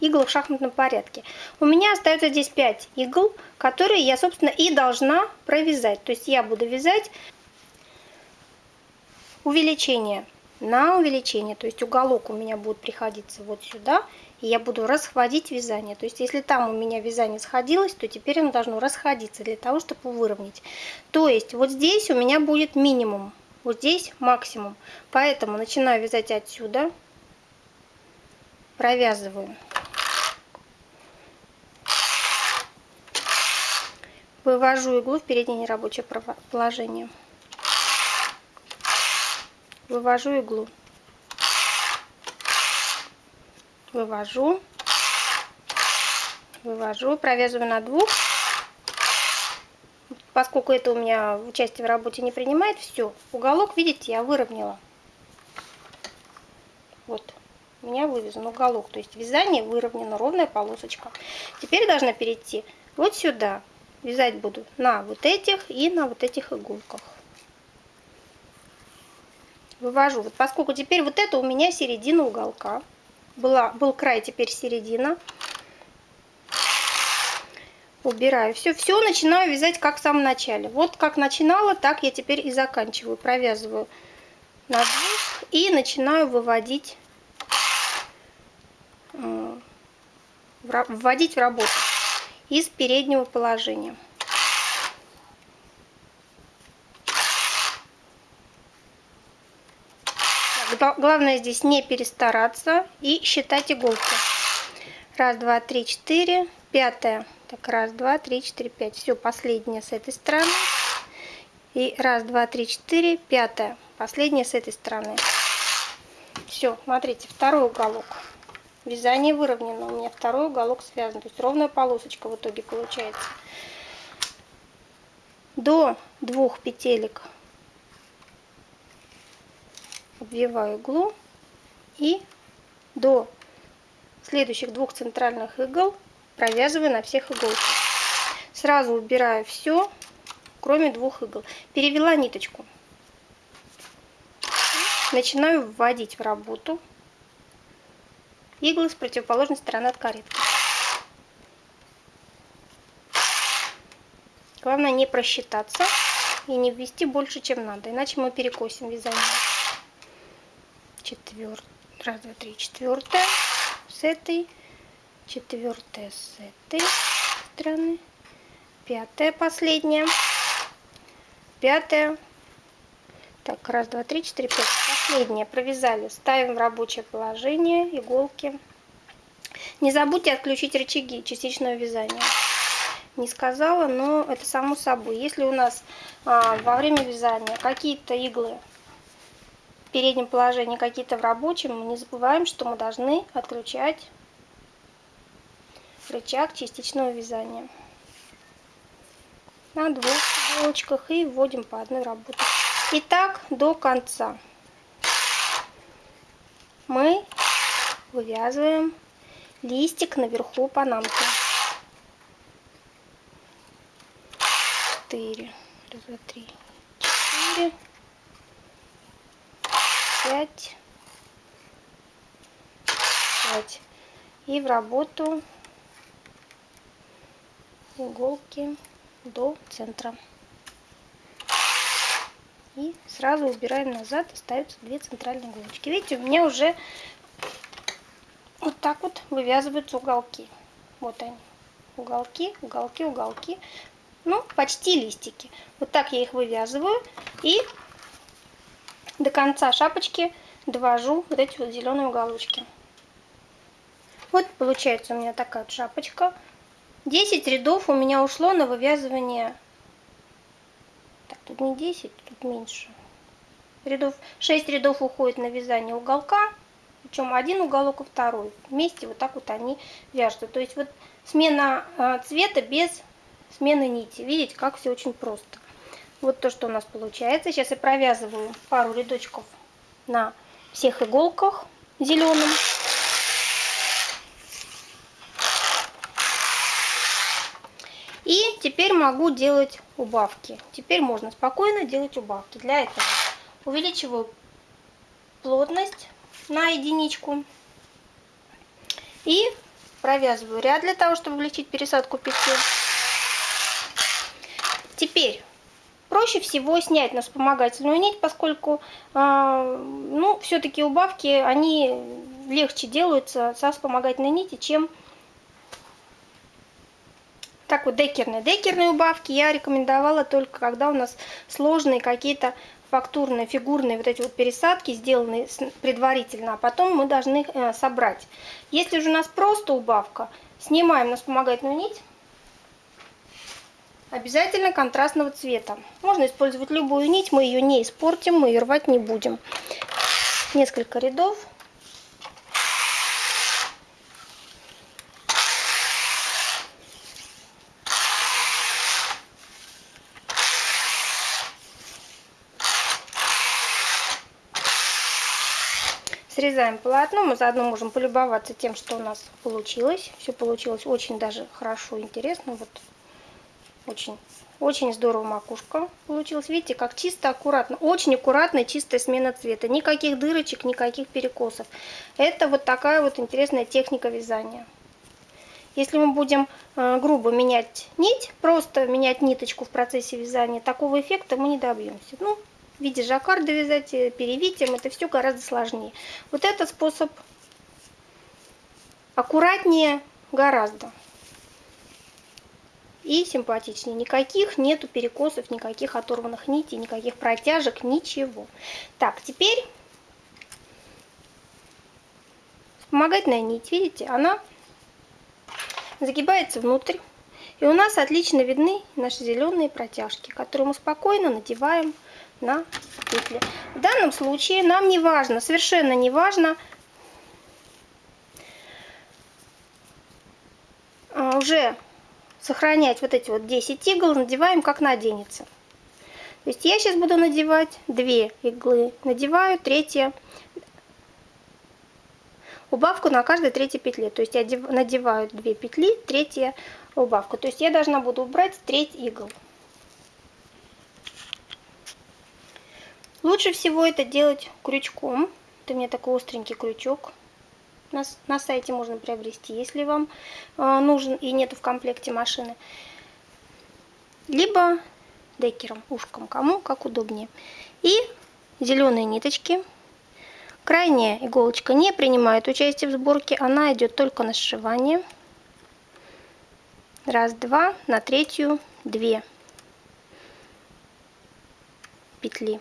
иглах в шахматном порядке. У меня остается здесь 5 игл, которые я, собственно, и должна провязать. То есть я буду вязать увеличение на увеличение. То есть уголок у меня будет приходиться вот сюда. И я буду расходить вязание. То есть если там у меня вязание сходилось, то теперь оно должно расходиться для того, чтобы выровнять. То есть вот здесь у меня будет минимум. Вот здесь максимум. Поэтому начинаю вязать отсюда. Провязываю. Вывожу иглу в переднее нерабочее положение. Вывожу иглу. Вывожу. Вывожу. Провязываю на двух. Поскольку это у меня участие в работе не принимает, все. Уголок, видите, я выровняла. Вот. У меня вывязан уголок. То есть вязание выровнено, ровная полосочка. Теперь должна перейти вот сюда вязать буду на вот этих и на вот этих иголках. Вывожу. Вот поскольку теперь вот это у меня середина уголка. Была, был край, теперь середина. Убираю. Все, все начинаю вязать как в самом начале. Вот как начинала, так я теперь и заканчиваю. Провязываю на двух и начинаю выводить, э, вводить в работу из переднего положения. Главное здесь не перестараться и считать иголки. Раз, два, три, четыре, пятая. Так, раз, два, три, четыре, пять. Все, последняя с этой стороны. И раз, два, три, четыре, пятая. Последняя с этой стороны. Все, смотрите, второй уголок. Вязание выровнено. У меня второй уголок связан. То есть ровная полосочка в итоге получается. До двух петелек обвиваю иглу и до следующих двух центральных игл провязываю на всех иголках. Сразу убираю все, кроме двух игл. Перевела ниточку. Начинаю вводить в работу иглы с противоположной стороны от каретки. Главное не просчитаться и не ввести больше, чем надо, иначе мы перекосим вязание. Четвертая, раз, два, три, четвертая с этой, четвертая с этой стороны, пятая последняя, пятая, так, раз, два, три, четыре, пять. Последнее провязали. Ставим в рабочее положение иголки. Не забудьте отключить рычаги частичного вязания. Не сказала, но это само собой. Если у нас а, во время вязания какие-то иглы в переднем положении, какие-то в рабочем, мы не забываем, что мы должны отключать рычаг частичного вязания. На двух иголочках и вводим по одной работе. И так до конца. Мы вывязываем листик наверху панамки. Четыре. Раз, два, три, четыре. Пять. Пять. И в работу иголки до центра. И сразу убираем назад, остаются две центральные иголочки. Видите, у меня уже вот так вот вывязываются уголки. Вот они. Уголки, уголки, уголки. Ну, почти листики. Вот так я их вывязываю. И до конца шапочки довожу вот эти вот зеленые уголочки. Вот получается у меня такая вот шапочка. 10 рядов у меня ушло на вывязывание. Так, тут не 10, тут меньше. Рядов, 6 рядов уходит на вязание уголка. Причем один уголок и второй. Вместе вот так вот они вяжутся. То есть вот смена а, цвета без смены нити. Видите, как все очень просто. Вот то, что у нас получается. Сейчас я провязываю пару рядочков на всех иголках зеленым. И теперь могу делать убавки. Теперь можно спокойно делать убавки. Для этого увеличиваю плотность на единичку и провязываю ряд для того, чтобы увеличить пересадку петли. Теперь проще всего снять на вспомогательную нить, поскольку э, ну, все-таки убавки, они легче делаются со вспомогательной нити, чем так вот декерные. Декерные убавки я рекомендовала только когда у нас сложные какие-то фактурные, фигурные вот эти вот пересадки, сделанные предварительно, а потом мы должны э, собрать. Если же у нас просто убавка, снимаем на вспомогательную нить, обязательно контрастного цвета. Можно использовать любую нить, мы ее не испортим, мы ее рвать не будем. Несколько рядов. Срезаем полотно, мы заодно можем полюбоваться тем, что у нас получилось. Все получилось очень даже хорошо, интересно. Вот очень, очень здорово макушка получилась. Видите, как чисто, аккуратно. Очень аккуратная, чистая смена цвета. Никаких дырочек, никаких перекосов. Это вот такая вот интересная техника вязания. Если мы будем э, грубо менять нить, просто менять ниточку в процессе вязания, такого эффекта мы не добьемся. Ну, в виде жаккарда вязать, э, перевитием, это все гораздо сложнее. Вот этот способ аккуратнее гораздо. И симпатичнее. Никаких нету перекосов, никаких оторванных нитей, никаких протяжек, ничего. Так, теперь вспомогательная нить, видите, она загибается внутрь. И у нас отлично видны наши зеленые протяжки, которые мы спокойно надеваем на петли. В данном случае нам не важно, совершенно не важно, а, уже сохранять вот эти вот 10 игл, надеваем как наденется. То есть я сейчас буду надевать 2 иглы, надеваю третья убавку на каждой третьей петле. То есть я надеваю 2 петли, третья убавка. То есть я должна буду убрать треть игл. Лучше всего это делать крючком. Это у меня такой остренький крючок. На, на сайте можно приобрести, если вам э, нужен и нету в комплекте машины. Либо декером, ушком, кому как удобнее. И зеленые ниточки. Крайняя иголочка не принимает участие в сборке, она идет только на сшивание. Раз, два, на третью, две петли.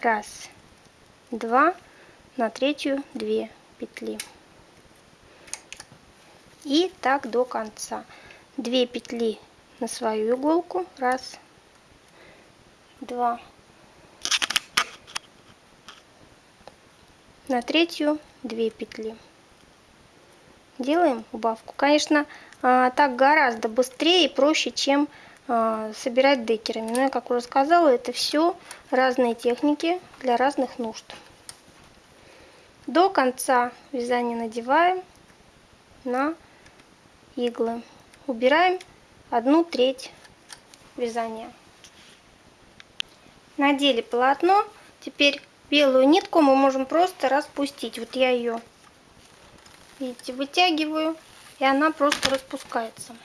раз два на третью 2 петли. И так до конца. 2 петли на свою иголку. Раз два на третью 2 петли делаем убавку конечно а, так гораздо быстрее и проще чем а, собирать декерами. Но я, как уже сказала, это все разные техники для разных нужд. До конца вязания надеваем на иглы. Убираем одну треть вязания. Надели полотно. Теперь белую нитку мы можем просто распустить. Вот я ее, видите, вытягиваю, и она просто распускается.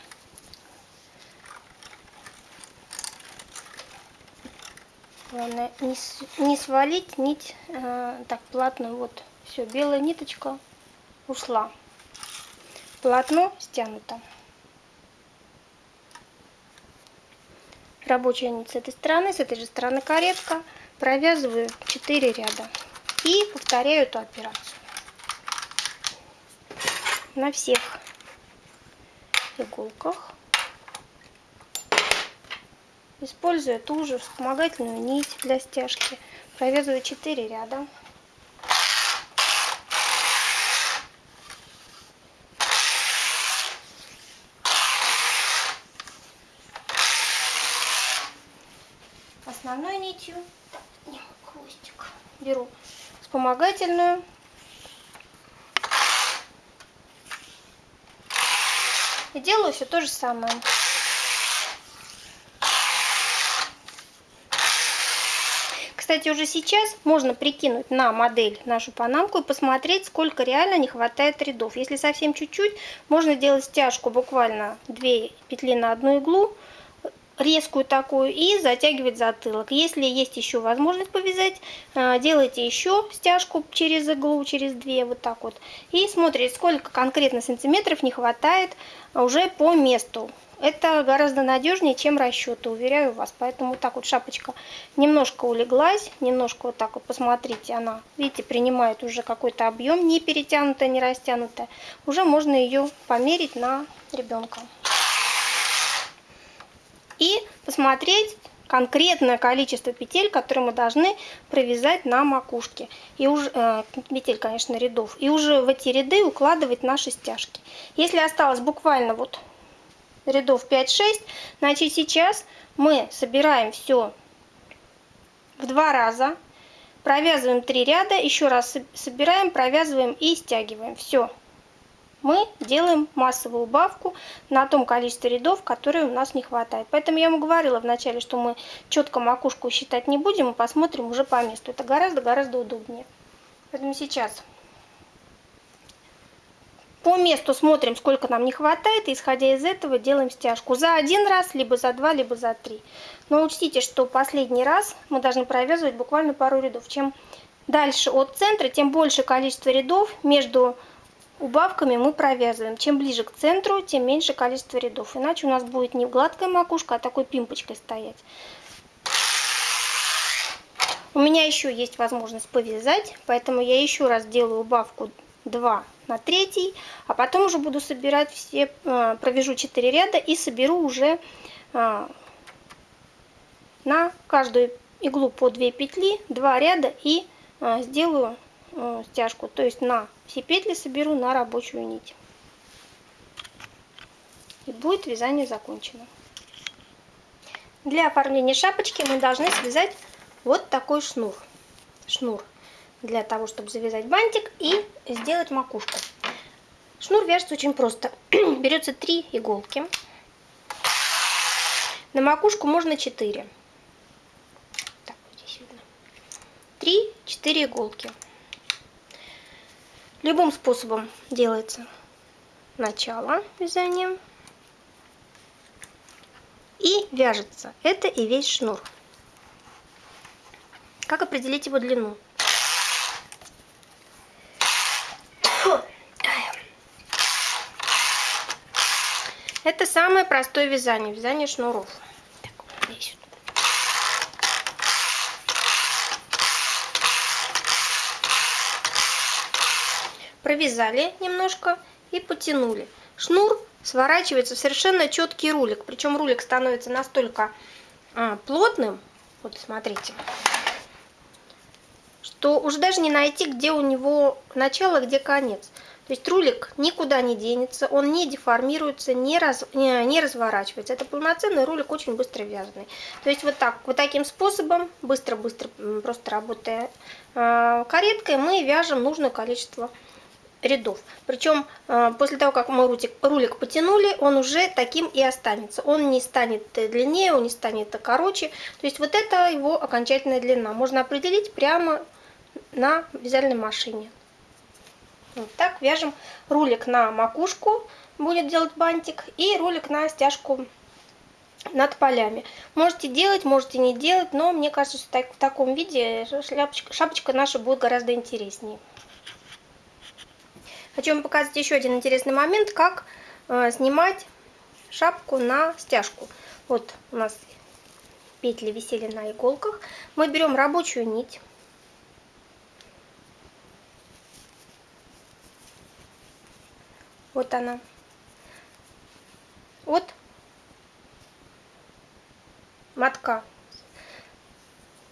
Главное не, не свалить нить э, так плотно. Вот, все, белая ниточка ушла. Полотно стянуто. рабочая нить с этой стороны, с этой же стороны каретка. Провязываю 4 ряда. И повторяю эту операцию. На всех иголках. Используя ту же вспомогательную нить для стяжки. Провязываю 4 ряда. основной нитью. Беру вспомогательную. И делаю все то же самое. Кстати, уже сейчас можно прикинуть на модель нашу панамку и посмотреть, сколько реально не хватает рядов. Если совсем чуть-чуть, можно делать стяжку буквально 2 петли на одну иглу, резкую такую и затягивать затылок. Если есть еще возможность повязать, э, делайте еще стяжку через иглу, через две, вот так вот. И смотрите, сколько конкретно сантиметров не хватает уже по месту. Это гораздо надежнее, чем расчеты, уверяю вас. Поэтому вот так вот шапочка немножко улеглась, немножко вот так вот, посмотрите, она, видите, принимает уже какой-то объем, не перетянутая, не растянутая. Уже можно ее померить на ребенка и посмотреть конкретное количество петель, которые мы должны провязать на макушке. И уже, э, петель, конечно, рядов. И уже в эти ряды укладывать наши стяжки. Если осталось буквально вот рядов 5-6, значит сейчас мы собираем все в два раза. Провязываем 3 ряда, еще раз собираем, провязываем и стягиваем. Все мы делаем массовую убавку на том количестве рядов, которые у нас не хватает. Поэтому я ему говорила вначале, что мы четко макушку считать не будем, мы посмотрим уже по месту. Это гораздо-гораздо удобнее. Поэтому сейчас по месту смотрим, сколько нам не хватает, и исходя из этого делаем стяжку за один раз, либо за два, либо за три. Но учтите, что последний раз мы должны провязывать буквально пару рядов. Чем дальше от центра, тем больше количество рядов между Убавками мы провязываем. Чем ближе к центру, тем меньше количество рядов. Иначе у нас будет не гладкая макушка, а такой пимпочкой стоять. У меня еще есть возможность повязать, поэтому я еще раз делаю убавку 2 на 3, а потом уже буду собирать все, э, провяжу 4 ряда и соберу уже э, на каждую иглу по 2 петли, 2 ряда и э, сделаю стяжку. То есть на все петли соберу на рабочую нить. И будет вязание закончено. Для оформления шапочки мы должны связать вот такой шнур. Шнур для того, чтобы завязать бантик и сделать макушку. Шнур вяжется очень просто. Берется 3 иголки. На макушку можно 4. Так, здесь видно. 3-4 иголки. Любым способом делается начало вязания. И вяжется. Это и весь шнур. Как определить его длину? Это самое простое вязание, вязание шнуров. Так, здесь провязали немножко и потянули. Шнур сворачивается в совершенно четкий рулик. Причем рулик становится настолько а, плотным, вот смотрите, что уже даже не найти, где у него начало, где конец. То есть рулик никуда не денется, он не деформируется, не, раз, не, не разворачивается. Это полноценный рулик, очень быстро вязаный. То есть вот так, вот таким способом, быстро-быстро, просто работая э, кареткой, мы вяжем нужное количество рядов. Причем э, после того, как мы рулик, рулик потянули, он уже таким и останется. Он не станет длиннее, он не станет короче. То есть вот это его окончательная длина. Можно определить прямо на вязальной машине. Вот так вяжем рулик на макушку, будет делать бантик, и рулик на стяжку над полями. Можете делать, можете не делать, но мне кажется, что в таком виде шляпочка, шапочка наша будет гораздо интереснее. Хочу вам показать еще один интересный момент, как э, снимать шапку на стяжку. Вот у нас петли висели на иголках, мы берем рабочую нить. Вот она. Вот мотка.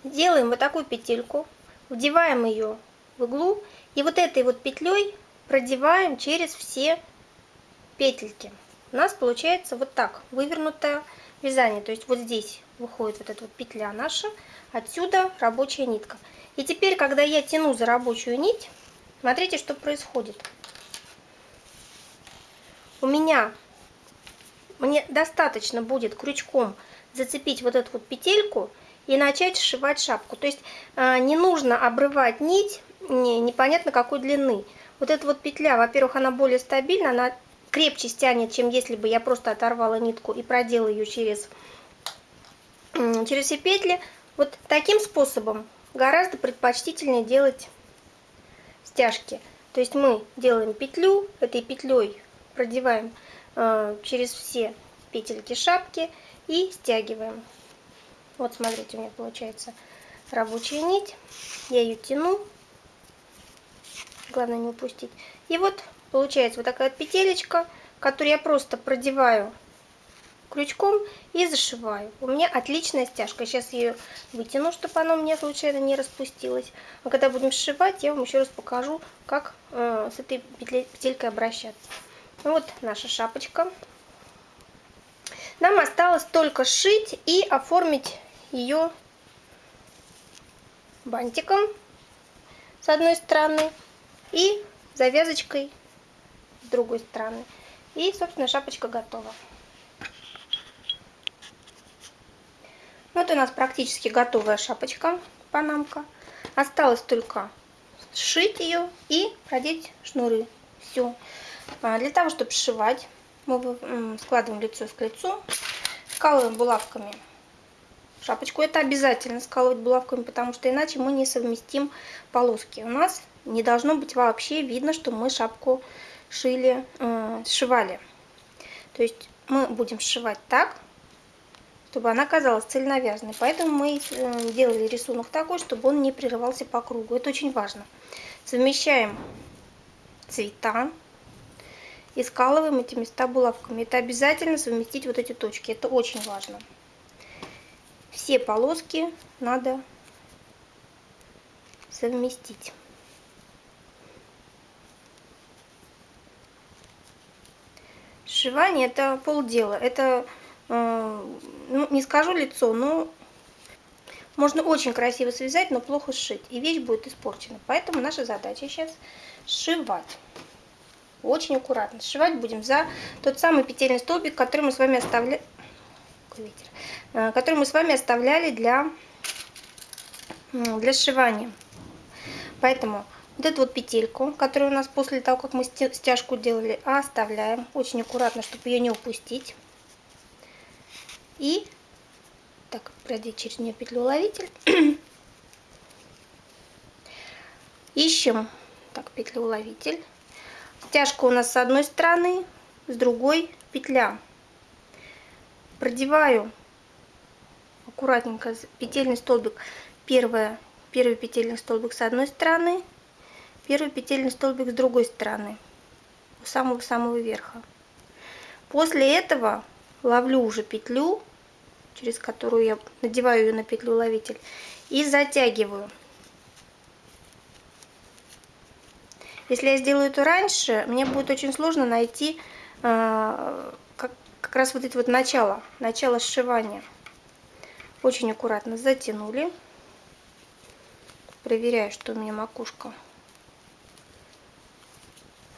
Делаем вот такую петельку, вдеваем ее в иглу и вот этой вот петлей продеваем через все петельки. У нас получается вот так вывернутое вязание. То есть вот здесь выходит вот эта вот петля наша, отсюда рабочая нитка. И теперь, когда я тяну за рабочую нить, смотрите, что происходит. У меня, мне достаточно будет крючком зацепить вот эту вот петельку и начать сшивать шапку. То есть э, не нужно обрывать нить не, непонятно какой длины. Вот эта вот петля, во-первых, она более стабильна, она крепче стянет, чем если бы я просто оторвала нитку и продела ее через, через все петли. Вот таким способом гораздо предпочтительнее делать стяжки. То есть мы делаем петлю, этой петлей продеваем э, через все петельки шапки и стягиваем. Вот смотрите, у меня получается рабочая нить. Я ее тяну. Главное не упустить. И вот получается вот такая петелечка, которую я просто продеваю крючком и зашиваю. У меня отличная стяжка. Сейчас ее вытяну, чтобы она у меня случайно не распустилась. А когда будем сшивать, я вам еще раз покажу, как э, с этой петелькой обращаться. Вот наша шапочка. Нам осталось только сшить и оформить ее бантиком с одной стороны и завязочкой с другой стороны. И, собственно, шапочка готова. Вот у нас практически готовая шапочка, панамка. Осталось только сшить ее и продеть шнуры. Все. А, для того, чтобы сшивать, мы складываем лицо к лицу, скалываем булавками шапочку. Это обязательно скалывать булавками, потому что иначе мы не совместим полоски. У нас не должно быть вообще видно, что мы шапку шили, э, сшивали. То есть мы будем сшивать так, чтобы она казалась цельновязанной. Поэтому мы э, делали рисунок такой, чтобы он не прерывался по кругу. Это очень важно. Совмещаем цвета и скалываем эти места булавками. Это обязательно совместить вот эти точки. Это очень важно. Все полоски надо совместить. Сшивание это полдела. Это, э, ну, не скажу лицо, но можно очень красиво связать, но плохо сшить. И вещь будет испорчена. Поэтому наша задача сейчас сшивать. Очень аккуратно. Сшивать будем за тот самый петельный столбик, который мы с вами оставляли, э, который мы с вами оставляли для, для сшивания. Поэтому вот эту вот петельку, которую у нас после того, как мы стяжку делали, оставляем. Очень аккуратно, чтобы ее не упустить. И так, продеть через нее петлю ловитель. Ищем так, петлю ловитель. Стяжка у нас с одной стороны, с другой петля. Продеваю аккуратненько петельный столбик. Первое, первый петельный столбик с одной стороны, первый петельный столбик с другой стороны, у самого-самого верха. После этого ловлю уже петлю, через которую я надеваю ее на петлю ловитель, и затягиваю. Если я сделаю это раньше, мне будет очень сложно найти э, как, как раз вот это вот начало, начало сшивания. Очень аккуратно затянули. Проверяю, что у меня макушка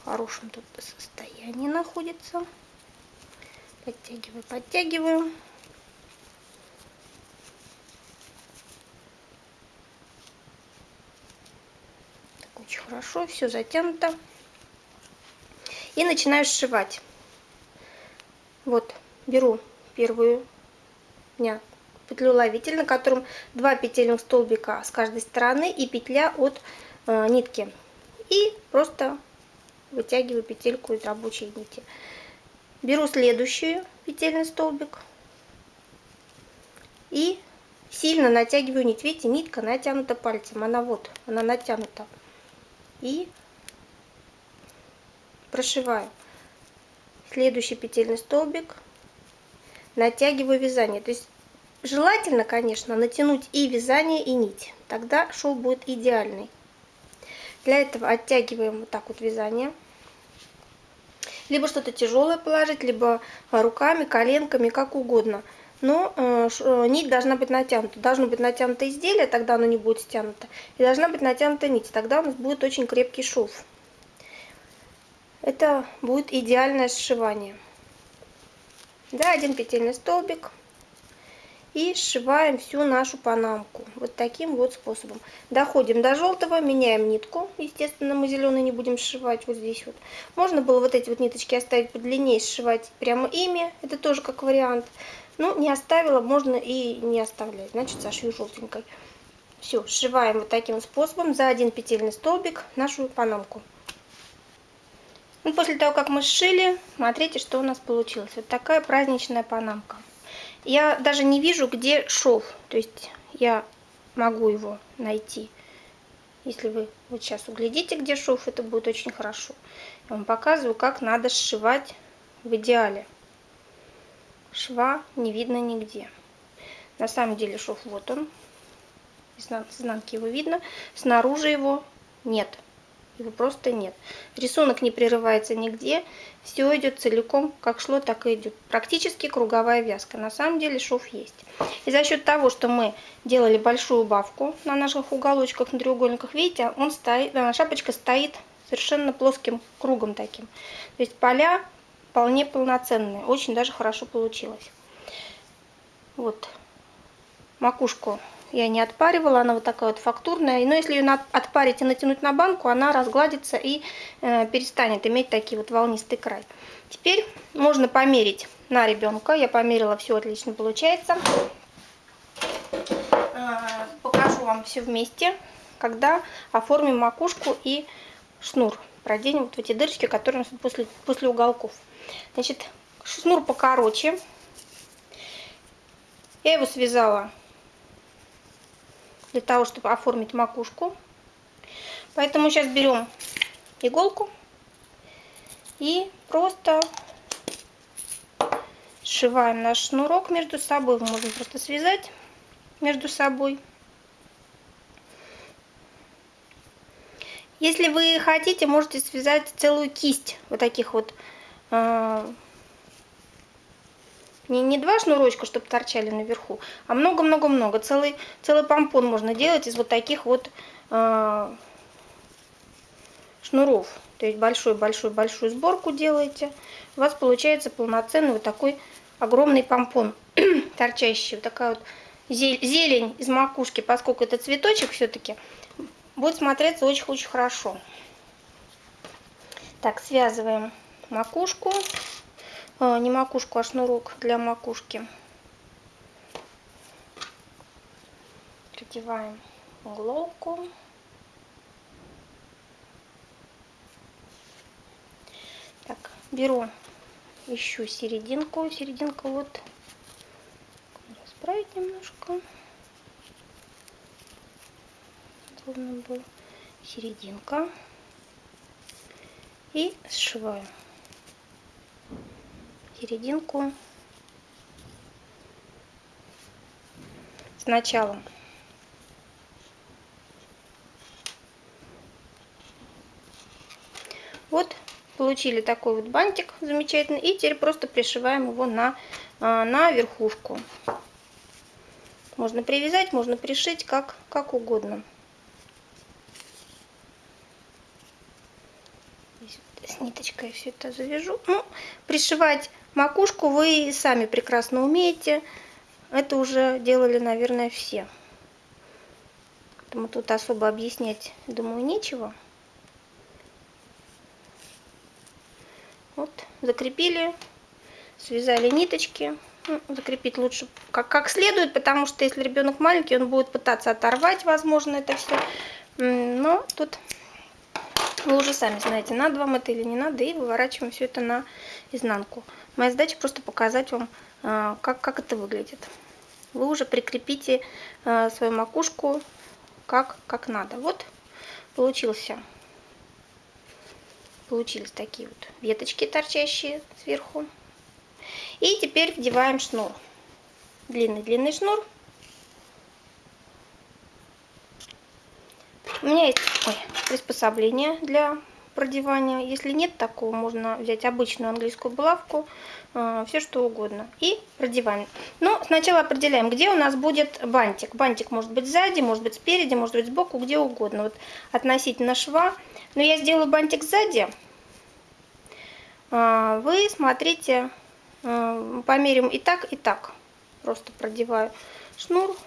хорошем тут состоянии находится. Подтягиваю, подтягиваю. очень хорошо, все затянуто. И начинаю сшивать. Вот, беру первую дня петлю ловитель, на котором два петельных столбика с каждой стороны и петля от э, нитки. И просто вытягиваю петельку из рабочей нити. Беру следующий петельный столбик и сильно натягиваю нить. Видите, нитка натянута пальцем. Она вот, она натянута. И прошиваю. Следующий петельный столбик. Натягиваю вязание. То есть желательно, конечно, натянуть и вязание, и нить. Тогда шов будет идеальный. Для этого оттягиваем вот так вот вязание. Либо что-то тяжелое положить, либо руками, коленками, как угодно. Но э, э, нить должна быть натянута. Должно быть натянуто изделие, тогда оно не будет стянуто. И должна быть натянута нить, тогда у нас будет очень крепкий шов. Это будет идеальное сшивание. Да, один петельный столбик и сшиваем всю нашу панамку вот таким вот способом. Доходим до желтого меняем нитку. Естественно мы зеленый не будем сшивать вот здесь вот. Можно было вот эти вот ниточки оставить подлиннее сшивать прямо ими. Это тоже как вариант. Ну не оставила можно и не оставлять. Значит сошью желтенькой. Все сшиваем вот таким способом за один петельный столбик нашу панамку. Ну, после того как мы сшили смотрите что у нас получилось. Вот такая праздничная панамка я даже не вижу, где шов. То есть я могу его найти. Если вы вот сейчас углядите, где шов, это будет очень хорошо. Я вам показываю, как надо сшивать в идеале. Шва не видно нигде. На самом деле шов вот он. Изнанки его видно. Снаружи его нет его просто нет. Рисунок не прерывается нигде, все идет целиком, как шло, так и идет. Практически круговая вязка. На самом деле шов есть. И за счет того, что мы делали большую убавку на наших уголочках, на треугольниках, видите, он стоит, шапочка стоит совершенно плоским кругом таким. То есть поля вполне полноценные, очень даже хорошо получилось. Вот макушку я не отпаривала, она вот такая вот фактурная. Но если ее отпарить и натянуть на банку, она разгладится и э, перестанет иметь такие вот волнистый край. Теперь можно померить на ребенка. Я померила, все отлично получается. Э, покажу вам все вместе, когда оформим макушку и шнур. Проденем вот в эти дырочки, которые у нас после, после уголков. Значит, шнур покороче. Я его связала для того, чтобы оформить макушку. Поэтому сейчас берем иголку и просто сшиваем наш шнурок между собой. Можно просто связать между собой. Если вы хотите, можете связать целую кисть вот таких вот э, не, не два шнурочка, чтобы торчали наверху, а много-много-много. Целый, целый помпон можно делать из вот таких вот э, шнуров. То есть большой-большой-большую сборку делаете. У вас получается полноценный вот такой огромный помпон, торчащий. Вот такая вот зелень из макушки, поскольку это цветочек все-таки, будет смотреться очень-очень хорошо. Так, связываем макушку. А, не макушку, а шнурок для макушки. Продеваем уголовку. Так, беру, ищу серединку. Серединка вот расправить немножко. Должна была серединка. И сшиваю серединку сначала. Вот получили такой вот бантик замечательный. И теперь просто пришиваем его на, а, на верхушку. Можно привязать, можно пришить, как, как угодно. с ниточкой все это завяжу. Ну, пришивать макушку вы сами прекрасно умеете. Это уже делали, наверное, все. Поэтому тут особо объяснять, думаю, нечего. Вот, закрепили, связали ниточки. Ну, закрепить лучше как, как следует, потому что если ребенок маленький, он будет пытаться оторвать, возможно, это все. Но тут вы уже сами знаете, надо вам это или не надо, и выворачиваем все это на изнанку. Моя задача просто показать вам, а, как, как это выглядит. вы уже прикрепите э, свою макушку как, как надо. Вот получился. Получились такие вот веточки торчащие сверху. И теперь вдеваем шнур. Длинный-длинный шнур. У меня есть ой, приспособление для продевания. Если нет такого, можно взять обычную английскую булавку, э, все что угодно. И продеваем. Но сначала определяем, где у нас будет бантик. Бантик может быть сзади, может быть спереди, может быть сбоку, где угодно. Вот относительно шва. Но я сделаю бантик сзади. Э, вы смотрите, э, померим и так, и так. Просто продеваю шнур.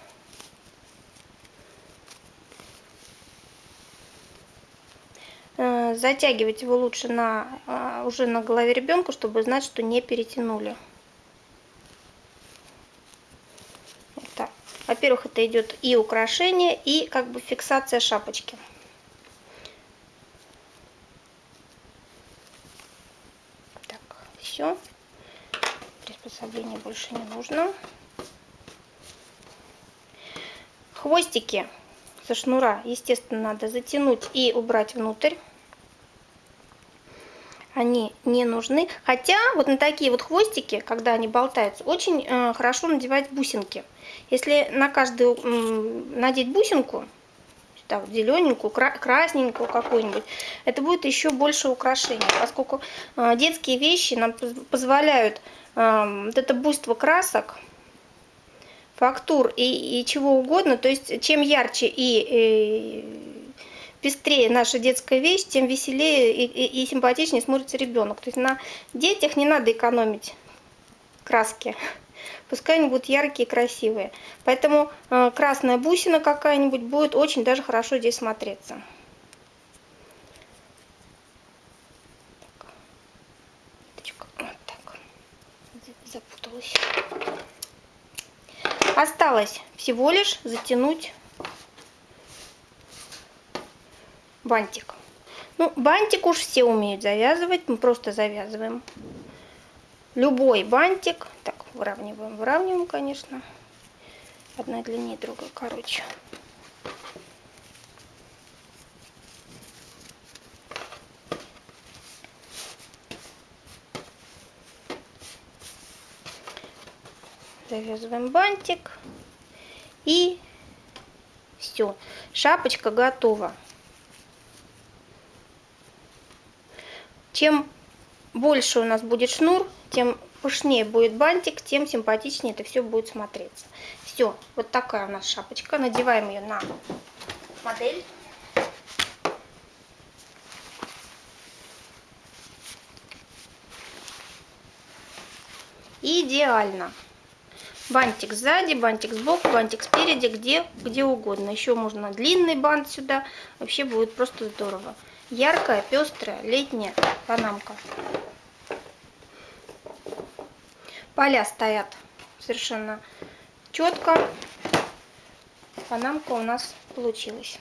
Затягивать его лучше на, а, уже на голове ребенка, чтобы знать, что не перетянули. Вот Во-первых, это идет и украшение, и как бы фиксация шапочки. Так, все. Приспособление больше не нужно. Хвостики со шнура, естественно, надо затянуть и убрать внутрь они не нужны. Хотя вот на такие вот хвостики, когда они болтаются, очень э, хорошо надевать бусинки. Если на каждую э, надеть бусинку, сюда вот зелененькую, кра красненькую какую-нибудь, это будет еще больше украшения, поскольку э, детские вещи нам позволяют э, вот это буйство красок, фактур и, и чего угодно, то есть чем ярче и, и пестрее наша детская вещь, тем веселее и, и, и симпатичнее смотрится ребенок. То есть на детях не надо экономить краски. Пускай они будут яркие и красивые. Поэтому э, красная бусина какая-нибудь будет очень даже хорошо здесь смотреться. Вот так. Запуталась. Осталось всего лишь затянуть бантик. Ну, бантик уж все умеют завязывать, мы просто завязываем любой бантик. Так, выравниваем, выравниваем, конечно. Одна длиннее, другая короче. Завязываем бантик. И все. Шапочка готова. Чем больше у нас будет шнур, тем пышнее будет бантик, тем симпатичнее это все будет смотреться. Все, вот такая у нас шапочка. Надеваем ее на модель. Идеально. Бантик сзади, бантик сбоку, бантик спереди, где, где угодно. Еще можно длинный бант сюда. Вообще будет просто здорово. Яркая, пестрая, летняя панамка. Поля стоят совершенно четко. Панамка у нас получилась.